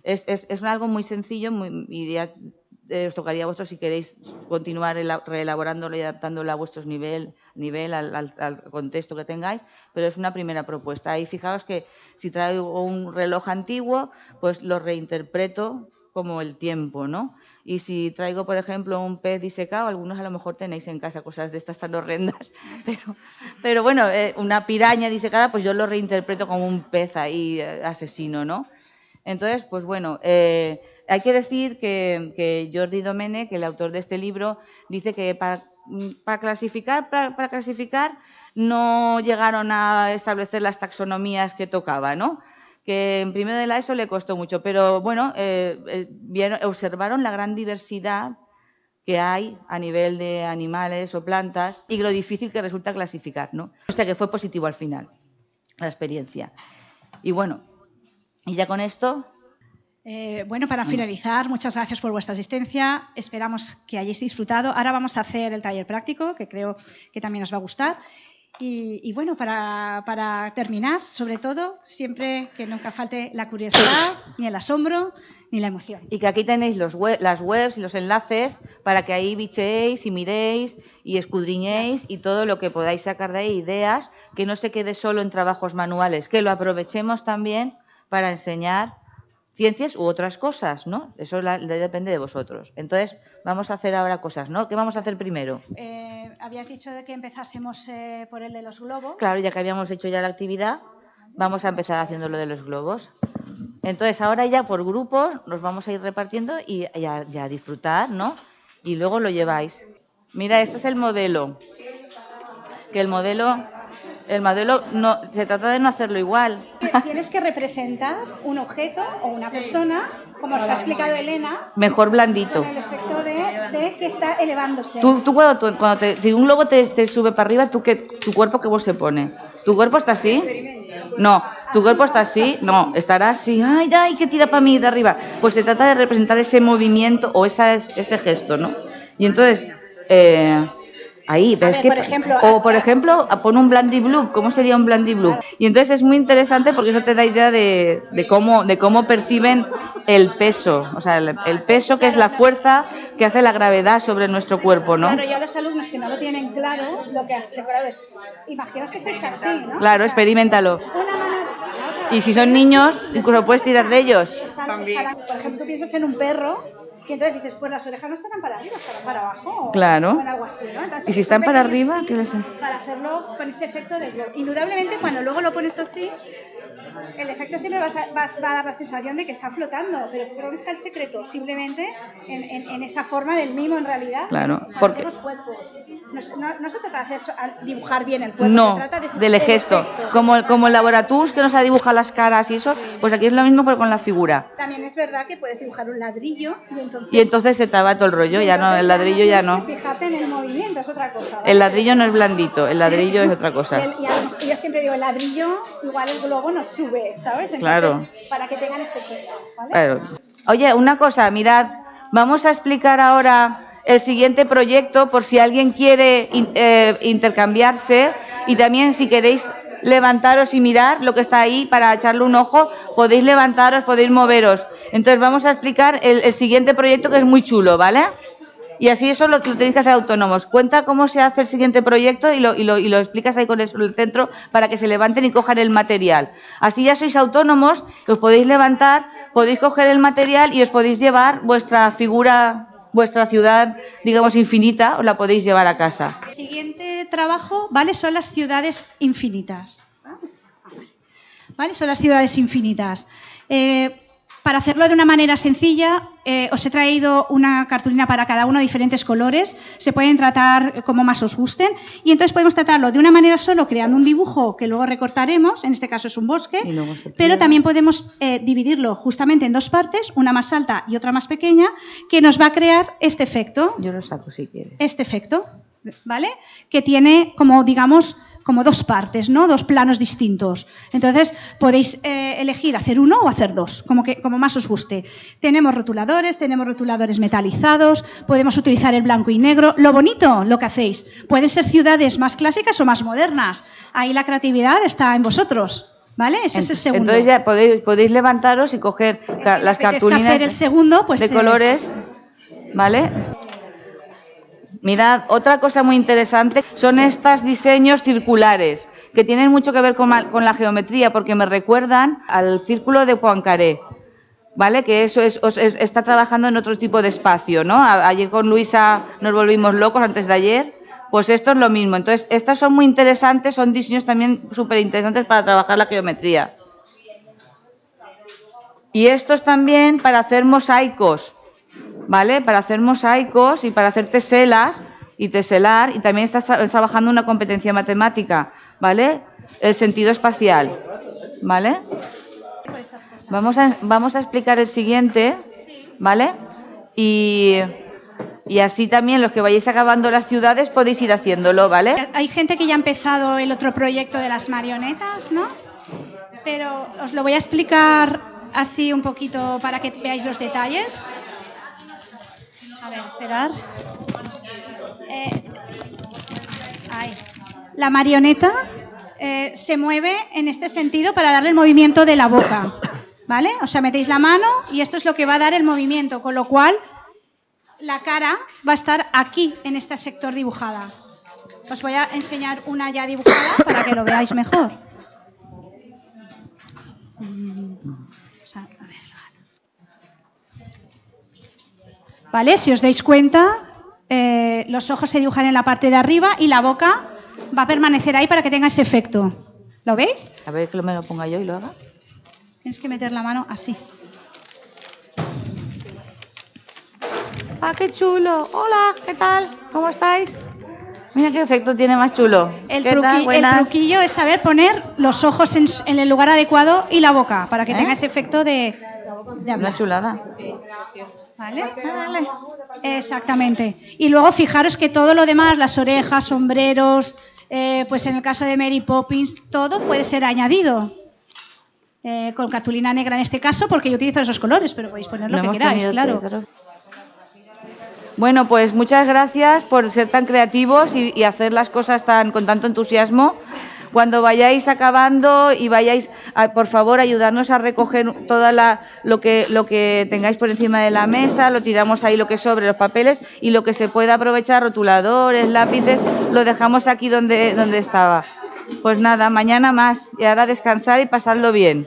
Es, algo muy sencillo y ya eh, os tocaría a vosotros si queréis continuar reelaborándolo y adaptándolo a vuestro nivel, nivel al, contexto que tengáis, pero es una primera propuesta. Y fijaos que si traigo un reloj antiguo, pues lo reinterpreto como el tiempo, ¿no? Y si traigo, por ejemplo, un pez disecado, algunos a lo mejor tenéis en casa cosas de estas tan horrendas, [laughs] pero, pero bueno, eh, una piraña disecada, pues yo lo reinterpreto como un pez ahí eh, asesino, ¿no? Entonces, pues bueno, eh, hay que decir que, Jordi Domene, que el autor de este libro, dice que para, para clasificar, para clasificar no llegaron a establecer las taxonomías que tocaba, ¿no? Que en primero de la ESO le costó mucho, pero bueno, eh, eh, observaron la gran diversidad que hay a nivel de animales o plantas y lo difícil que resulta clasificar, ¿no? O sea que fue positivo al final la experiencia. Y bueno, y ya con esto... Eh, bueno, para finalizar, muchas gracias por vuestra asistencia. Esperamos que hayáis disfrutado. Ahora vamos a hacer el taller práctico, que creo que también os va a gustar. Y, bueno, para, terminar, sobre todo, siempre que nunca falte la curiosidad, [coughs] ni el asombro, ni la emoción. Y que aquí tenéis los las webs y los enlaces para que ahí bicheéis y miréis y escudriñéis y todo lo que podáis sacar de ahí, ideas, que no se quede solo en trabajos manuales, que lo aprovechemos también para enseñar ciencias u otras cosas, ¿no? Eso depende de vosotros. Entonces, vamos a hacer ahora cosas, ¿no? ¿Qué vamos a hacer primero? Eh, habías dicho de que empezásemos eh, por el de los globos. Claro, ya que habíamos hecho ya la actividad, vamos a empezar haciendo lo de los globos. Entonces, ahora ya por grupos nos vamos a ir repartiendo y ya a disfrutar, ¿no? Y luego lo lleváis. Mira, este es el modelo. Que el modelo el modelo no, se trata de no hacerlo igual. Tienes que representar un objeto o una persona, como os ha explicado Elena. Mejor blandito. Con el efecto de, que está elevándose. Tú, tú cuando, cuando te, si un globo te, sube para arriba, ¿tú qué, ¿tu cuerpo qué vos se pone? ¿Tu cuerpo está así? No. ¿Tu cuerpo está así? No. Estará así. ¡Ay, ay, que tira para mí de arriba! Pues se trata de representar ese movimiento o esa, ese gesto, ¿no? Y entonces... Eh, Ahí, pero es que, o por ejemplo, pon un blandy blue, ¿cómo sería un blandy blue? Y entonces es muy interesante porque eso te da idea de, cómo, de cómo perciben el peso, o sea, el, peso que es la fuerza que hace la gravedad sobre nuestro cuerpo, ¿no? Claro, ya los alumnos que no lo tienen claro, lo que hacen es, imaginaos que estáis así, ¿no? Claro, experimentalo. Y si son niños, incluso puedes tirar de ellos. También. por ejemplo, tú piensas en un perro y entonces dices, pues las orejas no estarán para arriba, estarán para abajo. Claro. O algo así, ¿no? Entonces, ¿Y si están para arriba? ¿qué les... Para hacerlo con ese efecto de globo. Indudablemente, cuando luego lo pones así, el efecto siempre va a, dar la sensación de que está flotando, pero creo que está el secreto, simplemente en, esa forma del mimo en realidad. Claro, porque... Los cuerpos. No, se trata de hacer, dibujar bien el cuerpo, no, se trata de del gesto. Como, como el laboratus que nos ha dibujado las caras y eso, pues aquí es lo mismo pero con la figura. También es verdad que puedes dibujar un ladrillo y entonces... Y entonces se te va todo el rollo, ya no, el ladrillo ya no. Fíjate en el movimiento, es otra cosa. El ladrillo no es blandito, el ladrillo es otra cosa. Y, yo siempre digo, el ladrillo, igual el globo nos sube, ¿sabes? claro. Para que tengan ese efecto, ¿vale? Oye, una cosa, mirad, vamos a explicar ahora el siguiente proyecto por si alguien quiere eh, intercambiarse y también si queréis levantaros y mirar lo que está ahí para echarle un ojo, podéis levantaros, podéis moveros. Entonces vamos a explicar el, siguiente proyecto que es muy chulo, ¿vale? Y así eso lo, tenéis que hacer autónomos. Cuenta cómo se hace el siguiente proyecto y lo, lo, explicas ahí con el, centro para que se levanten y cojan el material. Así ya sois autónomos, os podéis levantar, podéis coger el material y os podéis llevar vuestra figura vuestra ciudad, digamos, infinita, os la podéis llevar a casa. El siguiente trabajo, ¿vale? Son las ciudades infinitas. ¿Vale? Son las ciudades infinitas. Eh, para hacerlo de una manera sencilla, eh, os he traído una cartulina para cada uno, diferentes colores. Se pueden tratar como más os gusten. Y entonces podemos tratarlo de una manera solo, creando un dibujo que luego recortaremos. En este caso es un bosque. Pero también podemos eh, dividirlo justamente en dos partes, una más alta y otra más pequeña, que nos va a crear este efecto. Yo lo saco si quieres. Este efecto, ¿vale? Que tiene como, digamos, como dos partes, ¿no? Dos planos distintos. Entonces, podéis eh, elegir hacer uno o hacer dos, como, que, como más os guste. Tenemos rotuladores, tenemos rotuladores metalizados, podemos utilizar el blanco y negro. Lo bonito, lo que hacéis, pueden ser ciudades más clásicas o más modernas. Ahí la creatividad está en vosotros. ¿Vale? Ese es el segundo. Entonces ya podéis, podéis levantaros y coger las cartulinas hacer el segundo, pues, de eh, colores. ¿Vale? Mirad, otra cosa muy interesante son estos diseños circulares, que tienen mucho que ver con, la geometría, porque me recuerdan al círculo de Poincaré. ¿Vale? Que eso es, está trabajando en otro tipo de espacio, ¿no? ayer con Luisa nos volvimos locos antes de ayer, pues esto es lo mismo. Entonces, estas son muy interesantes, son diseños también súper interesantes para trabajar la geometría. Y estos también para hacer mosaicos. ¿Vale? Para hacer mosaicos y para hacer teselas y teselar y también estás trabajando una competencia matemática, ¿vale? El sentido espacial, ¿vale? Vamos a, vamos a explicar el siguiente, ¿vale? Y, y así también los que vayáis acabando las ciudades podéis ir haciéndolo, ¿vale? Hay gente que ya ha empezado el otro proyecto de las marionetas, ¿no? Pero os lo voy a explicar así un poquito para que veáis los detalles. A ver, esperar. Eh, la marioneta eh, se mueve en este sentido para darle el movimiento de la boca. ¿Vale? O sea, metéis la mano y esto es lo que va a dar el movimiento, con lo cual la cara va a estar aquí, en este sector dibujada. Os voy a enseñar una ya dibujada para que lo veáis mejor. ¿Vale? Si os dais cuenta, eh, los ojos se dibujan en la parte de arriba y la boca va a permanecer ahí para que tenga ese efecto. ¿Lo veis? A ver que me lo ponga yo y lo haga. Tienes que meter la mano así. ¡Ah, qué chulo! Hola, ¿qué tal? ¿Cómo estáis? Mira qué efecto tiene más chulo. El, truquillo es saber poner los ojos en, el lugar adecuado y la boca para que ¿Eh? tenga ese efecto de, de Una chulada. ¿Vale? vale. Exactamente. Y luego fijaros que todo lo demás, las orejas, sombreros, eh, pues en el caso de Mary Poppins, todo puede ser añadido. Eh, con cartulina negra en este caso, porque yo utilizo esos colores, pero podéis poner lo que queráis, claro. Bueno, pues muchas gracias por ser tan creativos y, y hacer las cosas tan con tanto entusiasmo. Cuando vayáis acabando y vayáis, a, por favor, ayudarnos a recoger toda la, lo que lo que tengáis por encima de la mesa, lo tiramos ahí lo que sobre los papeles y lo que se pueda aprovechar, rotuladores, lápices, lo dejamos aquí donde donde estaba. Pues nada, mañana más y ahora descansar y pasarlo bien.